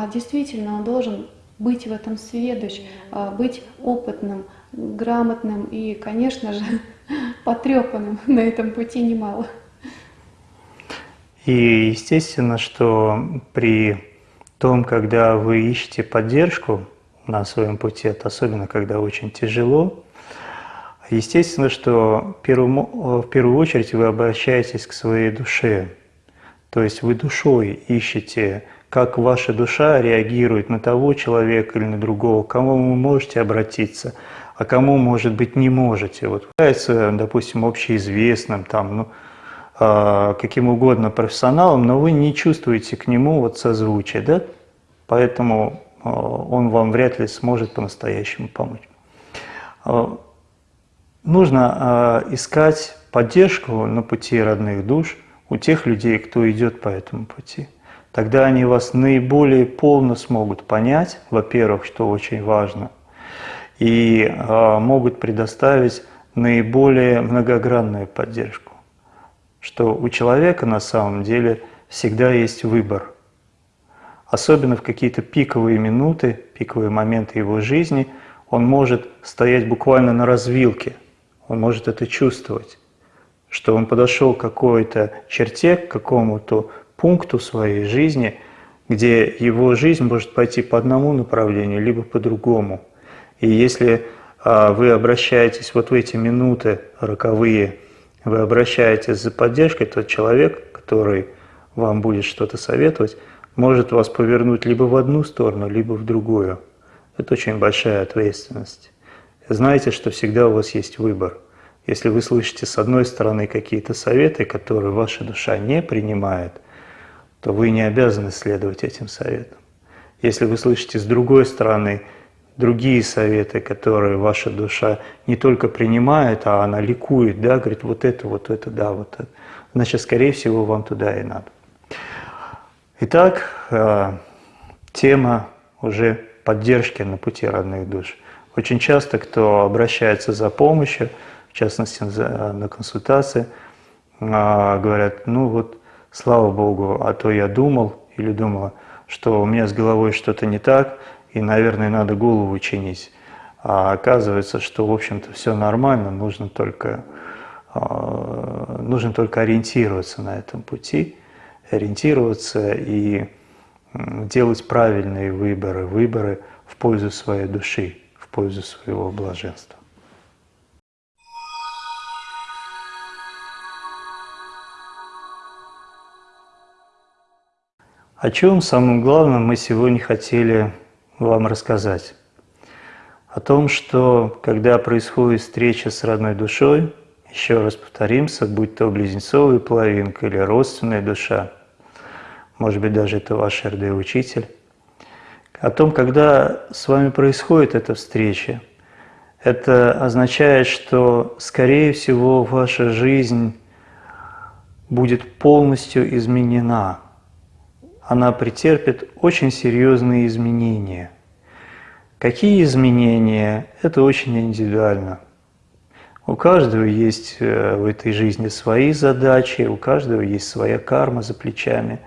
действительно он должен быть в этом сведущ, а, быть опытным, грамотным и, конечно же, потрепанным на этом пути немало. И естественно, что при том, когда вы ищете поддержку на своем пути, это особенно когда очень тяжело, естественно, что в первую очередь вы обращаетесь к своей душе. То есть вы душой ищете, как ваша душа реагирует на того человека или на другого, к кому вы можете обратиться, а кому, может быть, не можете. Вот является, допустим, общеизвестным, там, ну, а, каким угодно профессионалом, но вы не чувствуете к нему вот созвучие, да? Поэтому а, он вам вряд ли сможет по-настоящему помочь. А, нужно искать поддержку на пути родных душ у тех людей, кто идет по этому пути. Тогда они вас наиболее полно смогут понять, во-первых, что очень важно, и могут предоставить наиболее многогранную поддержку что у человека на самом деле всегда есть выбор. Особенно в какие-то пиковые минуты, пиковые моменты его жизни, он может стоять буквально на развилке, он может это чувствовать, что он подошел к какой-то черте, к какому-то пункту своей жизни, где его жизнь может пойти по одному направлению, либо по другому. И если а, вы обращаетесь вот в эти минуты роковые вы обращаетесь за поддержкой, тот человек, который вам будет что-то советовать, может вас повернуть либо в одну сторону, либо в другую. Это очень большая ответственность. Знаете, что всегда у вас есть выбор. Если вы слышите с одной стороны какие-то советы, которые ваша душа не принимает, то вы не обязаны следовать этим советам. Если вы слышите с другой стороны другие советы, которые ваша душа не только принимает, а она ликует, да, говорит, вот это, вот это, да, вот это. Значит, скорее всего, вам туда и надо. Итак, э, тема уже поддержки на пути родных душ. Очень часто, кто обращается за помощью, в частности на консультации, э, говорят, ну вот, слава Богу, а то я думал или думала, что у меня с головой что-то не так, и, наверное, надо голову чинить. А оказывается, что, в общем-то, все нормально, нужно только, а, нужно только ориентироваться на этом пути, ориентироваться и делать правильные выборы, выборы в пользу своей души, в пользу своего блаженства. О чем самым главным мы сегодня хотели вам рассказать. О том, что когда происходит встреча с родной душой, еще раз повторимся, будь то близнецовая половинка или родственная душа, может быть, даже это ваш РД-учитель, о том, когда с вами происходит эта встреча, это означает, что, скорее всего, ваша жизнь будет полностью изменена – она претерпит очень серьезные изменения. Какие изменения? Это очень индивидуально. У каждого есть э, в этой жизни свои задачи, у каждого есть своя карма за плечами.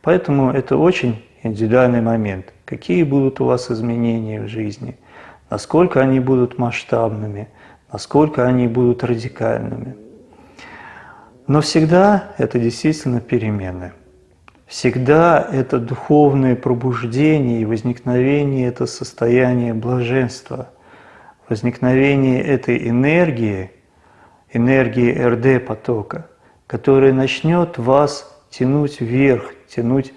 Поэтому это очень индивидуальный момент. Какие будут у вас изменения в жизни? Насколько они будут масштабными? Насколько они будут радикальными? Но всегда это действительно перемены. Всегда это духовное пробуждение и возникновение – это состояние блаженства, возникновение этой энергии, энергии РД-потока, которая начнет вас тянуть вверх, тянуть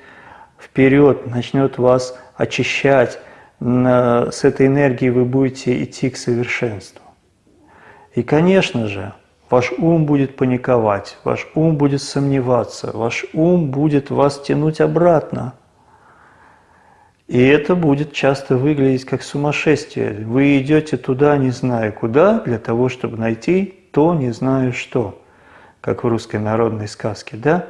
вперед, начнет вас очищать. С этой энергией вы будете идти к совершенству. И, конечно же, Ваш ум будет паниковать, ваш ум будет сомневаться, ваш ум будет вас тянуть обратно. И это будет часто выглядеть как сумасшествие. Вы идете туда, не зная куда, для того, чтобы найти то, не знаю что, как в русской народной сказке, да?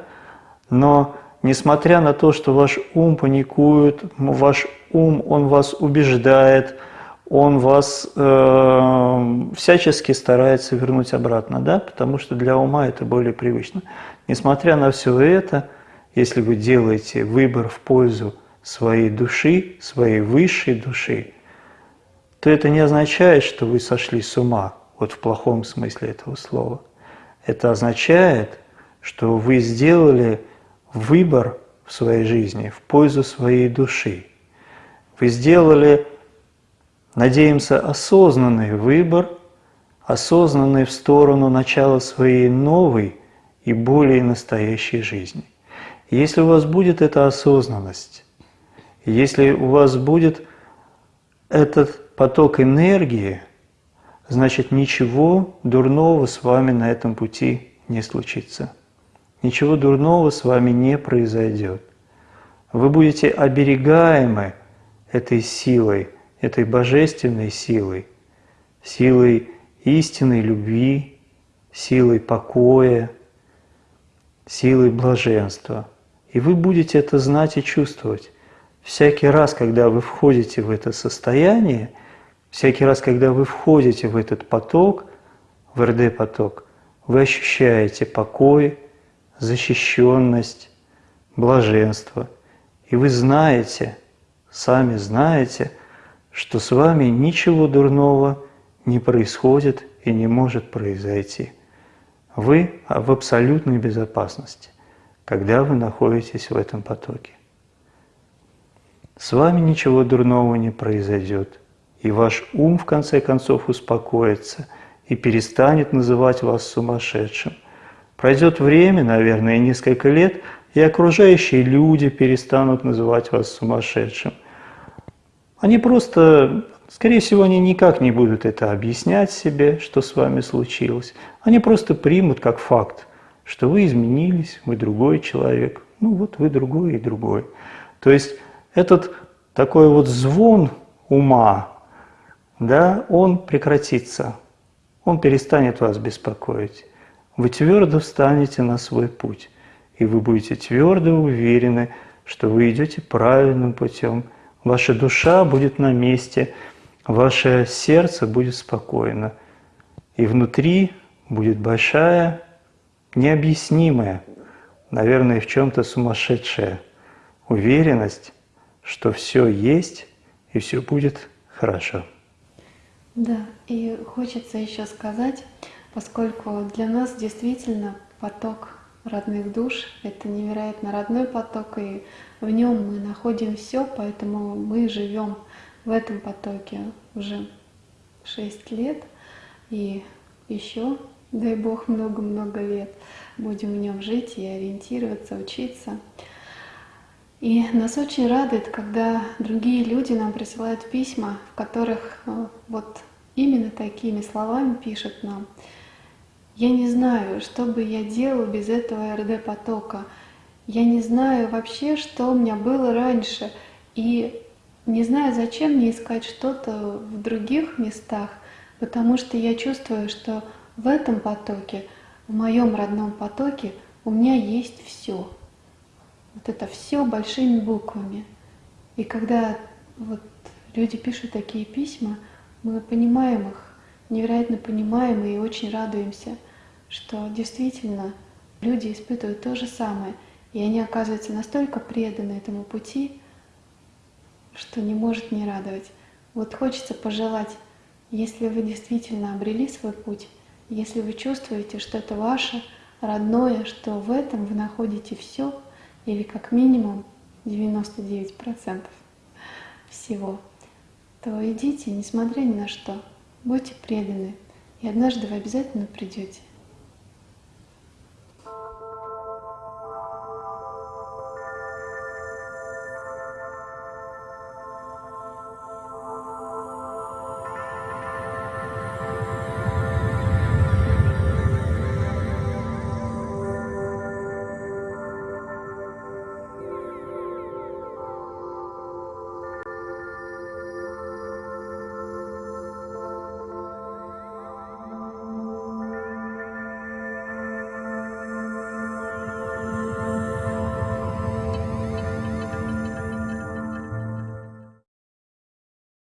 Но несмотря на то, что ваш ум паникует, ваш ум, он вас убеждает – он вас э, всячески старается вернуть обратно, да, потому что для ума это более привычно. Несмотря на все это, если вы делаете выбор в пользу своей души, своей высшей души, то это не означает, что вы сошли с ума, вот в плохом смысле этого слова. Это означает, что вы сделали выбор в своей жизни в пользу своей души. Вы сделали, надеемся, осознанный выбор, осознанный в сторону начала своей новой и более настоящей жизни. если у вас будет эта осознанность, если у вас будет этот поток энергии, значит ничего дурного с вами на этом пути не случится. Ничего дурного с вами не произойдет. Вы будете оберегаемы этой силой, этой божественной силой, силой истинной любви, силой покоя, силой блаженства. И вы будете это знать и чувствовать. Всякий раз, когда вы входите в это состояние, всякий раз, когда вы входите в этот поток, в РД-поток, вы ощущаете покой, защищенность, блаженство. И вы знаете, сами знаете, что с вами ничего дурного не происходит и не может произойти. Вы в абсолютной безопасности, когда вы находитесь в этом потоке. С вами ничего дурного не произойдет, и ваш ум в конце концов успокоится и перестанет называть вас сумасшедшим. Пройдет время, наверное, несколько лет, и окружающие люди перестанут называть вас сумасшедшим. Они просто, скорее всего, они никак не будут это объяснять себе, что с вами случилось. Они просто примут как факт, что вы изменились, вы другой человек. Ну вот вы другой и другой. То есть этот такой вот звон ума, да, он прекратится, он перестанет вас беспокоить. Вы твердо встанете на свой путь, и вы будете твердо уверены, что вы идете правильным путем. Ваша душа будет на месте, ваше сердце будет спокойно, и внутри будет большая, необъяснимая, наверное, в чем-то сумасшедшая уверенность, что все есть и все будет хорошо. Да, и хочется еще сказать, поскольку для нас действительно поток родных душ – это невероятно родной поток, и в нем мы находим все, поэтому мы живем в этом потоке уже 6 лет, и еще, дай Бог, много-много лет будем в нем жить и ориентироваться, учиться. И нас очень радует, когда другие люди нам присылают письма, в которых э, вот именно такими словами пишут нам. Я не знаю, что бы я делал без этого РД-потока. Я не знаю вообще, что у меня было раньше. И не знаю, зачем мне искать что-то в других местах, потому что я чувствую, что в этом потоке, в моем родном потоке, у меня есть все. Вот это все большими буквами. И когда вот люди пишут такие письма, мы понимаем их, невероятно понимаем и очень радуемся, что действительно люди испытывают то же самое, и они оказываются настолько преданы этому пути, что не может не радовать. Вот хочется пожелать, если вы действительно обрели свой путь, если вы чувствуете, что это ваше родное, что в этом вы находите все, или как минимум 99% всего, то идите, несмотря ни на что, будьте преданы, и однажды вы обязательно придете.